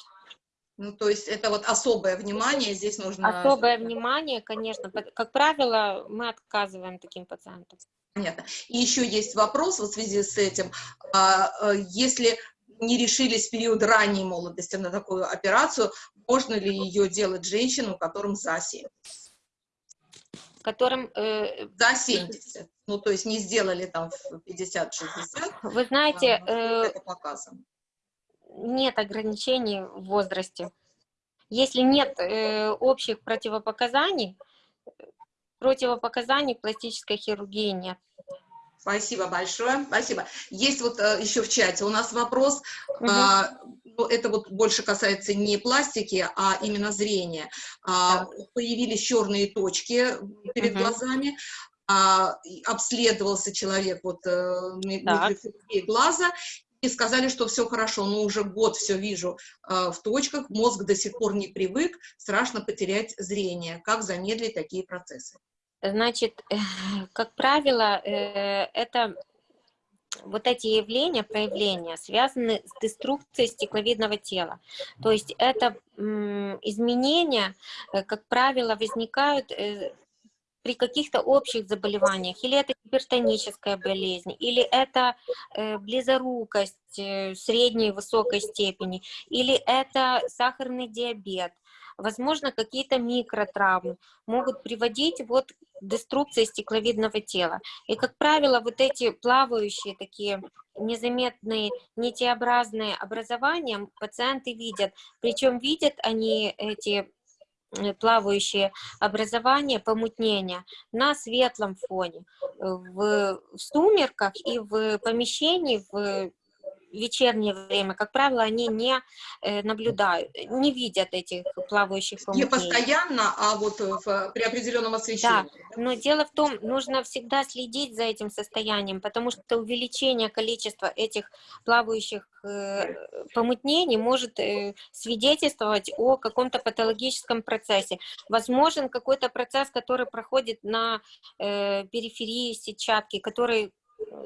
Ну, то есть это вот особое внимание здесь нужно... Особое внимание, конечно, как правило, мы отказываем таким пациентам. Понятно. И еще есть вопрос вот в связи с этим. А, э, Если не решились в период ранней молодости на такую операцию, можно ли ее делать женщинам, которым за 70? которым, э, За 70. Ну, то есть не сделали там в 50-60. вы знаете, а, э, это показано. Нет ограничений в возрасте. Если нет э, общих противопоказаний, э, противопоказаний пластической хирургии нет. Спасибо большое, спасибо. Есть вот э, еще в чате у нас вопрос, а, ну, это вот больше касается не пластики, а именно зрения. А, Появились черные точки перед Мгм. глазами, а, обследовался человек вот э, ми- Так. микрохирургией глаза, и сказали, что все хорошо, но уже год все вижу э, в точках, мозг до сих пор не привык, страшно потерять зрение. Как замедлить такие процессы? Значит, как правило, э, это вот эти явления, проявления связаны с деструкцией стекловидного тела. То есть это изменения, э, как правило, возникают э, при каких-то общих заболеваниях, или это гипертоническая болезнь, или это э, близорукость э, средней и высокой степени, или это сахарный диабет. Возможно, какие-то микротравмы могут приводить вот к деструкции стекловидного тела. И, как правило, вот эти плавающие такие незаметные нитеобразные образования пациенты видят. Причем видят они эти плавающие образования, помутнения на светлом фоне. В, в сумерках и в помещении, в вечернее время, как правило, они не э, наблюдают, не видят этих плавающих Не помутнений. постоянно, а вот в- при определенном освещении. да? Но дело в том, нужно всегда следить за этим состоянием, потому что увеличение количества этих плавающих э, помутнений может э, свидетельствовать о каком-то патологическом процессе. Возможен какой-то процесс, который проходит на э, периферии сетчатки, который э,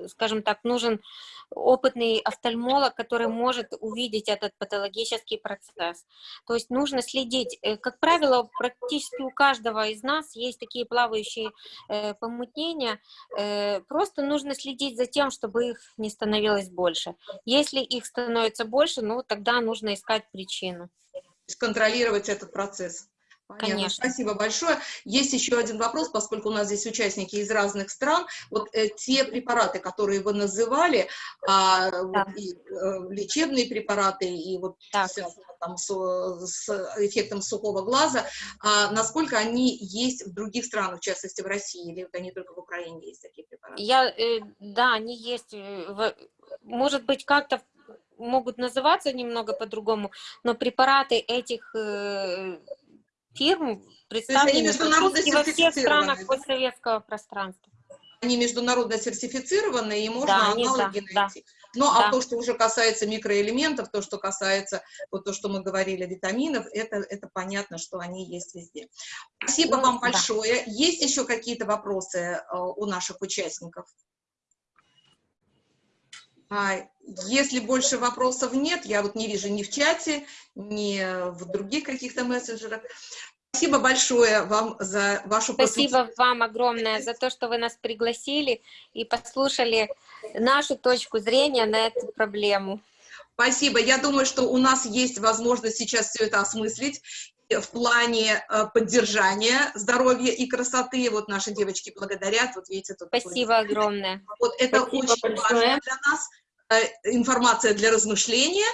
скажем так, нужен опытный офтальмолог, который может увидеть этот патологический процесс. То есть нужно следить. Э, Как правило, практически у каждого из нас есть такие плавающие э, помутнения. Э, просто нужно следить за тем, чтобы их не становилось больше. Если их становится больше, ну тогда нужно искать причину. То есть контролировать этот процесс. Понятно. Конечно. Спасибо большое. Есть еще один вопрос, поскольку у нас здесь участники из разных стран. Вот э, те препараты, которые вы называли, а, вот и, э, лечебные препараты, и вот Так. там с, с эффектом сухого глаза, а, насколько они есть в других странах, в частности в России, или вот они только в Украине есть такие препараты? Я, э, да, они есть, э, в- может быть, как-то могут называться немного по-другому, но препараты этих э, фирм представлены во всех странах да? постсоветского пространства. Они международно сертифицированы, и можно Да, аналоги да, найти. Ну, а да. то, что уже касается микроэлементов, то, что касается, вот то, что мы говорили, витаминов, это, это понятно, что они есть везде. Спасибо Ну, вам да. большое. Есть еще какие-то вопросы э, у наших участников? А, если больше вопросов нет, я вот не вижу ни в чате, ни в других каких-то мессенджерах. Спасибо большое вам за вашу Спасибо вам огромное за то, что вы нас пригласили и послушали нашу точку зрения на эту проблему. Спасибо. Я думаю, что у нас есть возможность сейчас все это осмыслить в плане э, поддержания здоровья и красоты. Вот наши девочки благодарят. Вот видите, тут Спасибо огромное. Вот это Спасибо очень большое. важно для нас, информация для размышления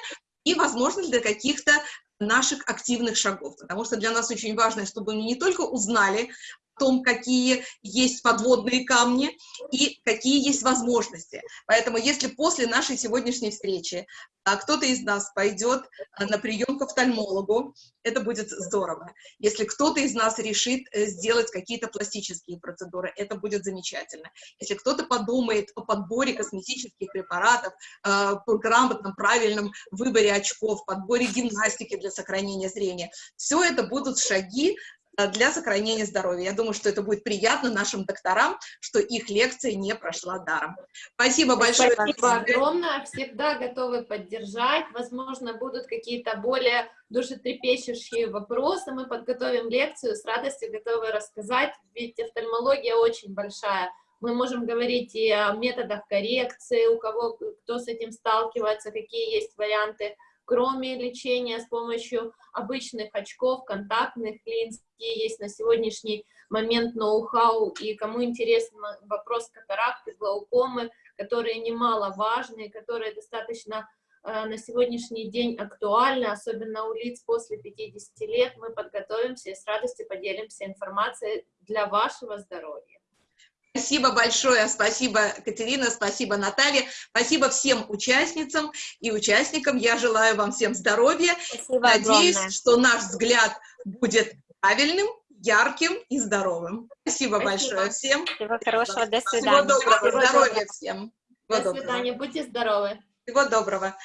и, возможно, для каких-то наших активных шагов. Потому что для нас очень важно, чтобы мы не только узнали том, какие есть подводные камни и какие есть возможности. Поэтому если после нашей сегодняшней встречи а, кто-то из нас пойдет а, на прием к офтальмологу, это будет здорово. Если кто-то из нас решит э, сделать какие-то пластические процедуры, это будет замечательно. Если кто-то подумает о подборе косметических препаратов, по грамотном, правильном выборе очков, подборе гимнастики для сохранения зрения, все это будут шаги для сохранения здоровья. Я думаю, что это будет приятно нашим докторам, что их лекция не прошла даром. Спасибо большое. Спасибо огромное. Всегда готовы поддержать. Возможно, будут какие-то более душетрепещущие вопросы. Мы подготовим лекцию, с радостью готовы рассказать, ведь офтальмология очень большая. Мы можем говорить и о методах коррекции, у кого, кто с этим сталкивается, какие есть варианты, кроме лечения с помощью обычных очков, контактных линз, есть на сегодняшний момент ноу-хау, и кому интересен вопрос катаракты, глаукомы, которые немаловажные, которые достаточно э, на сегодняшний день актуальны, особенно у лиц после 50 лет. Мы подготовимся и с радостью поделимся информацией для вашего здоровья. Спасибо большое, спасибо, Катерина, спасибо, Наталья, спасибо всем участницам и участникам. Я желаю вам всем здоровья. Спасибо Надеюсь, огромное. что наш взгляд будет правильным, ярким и здоровым. Спасибо, Спасибо. большое всем. Всего хорошего, до Всего свидания. доброго, Всего здоровья доброго. всем. До Всего доброго. свидания, будьте здоровы. Всего доброго.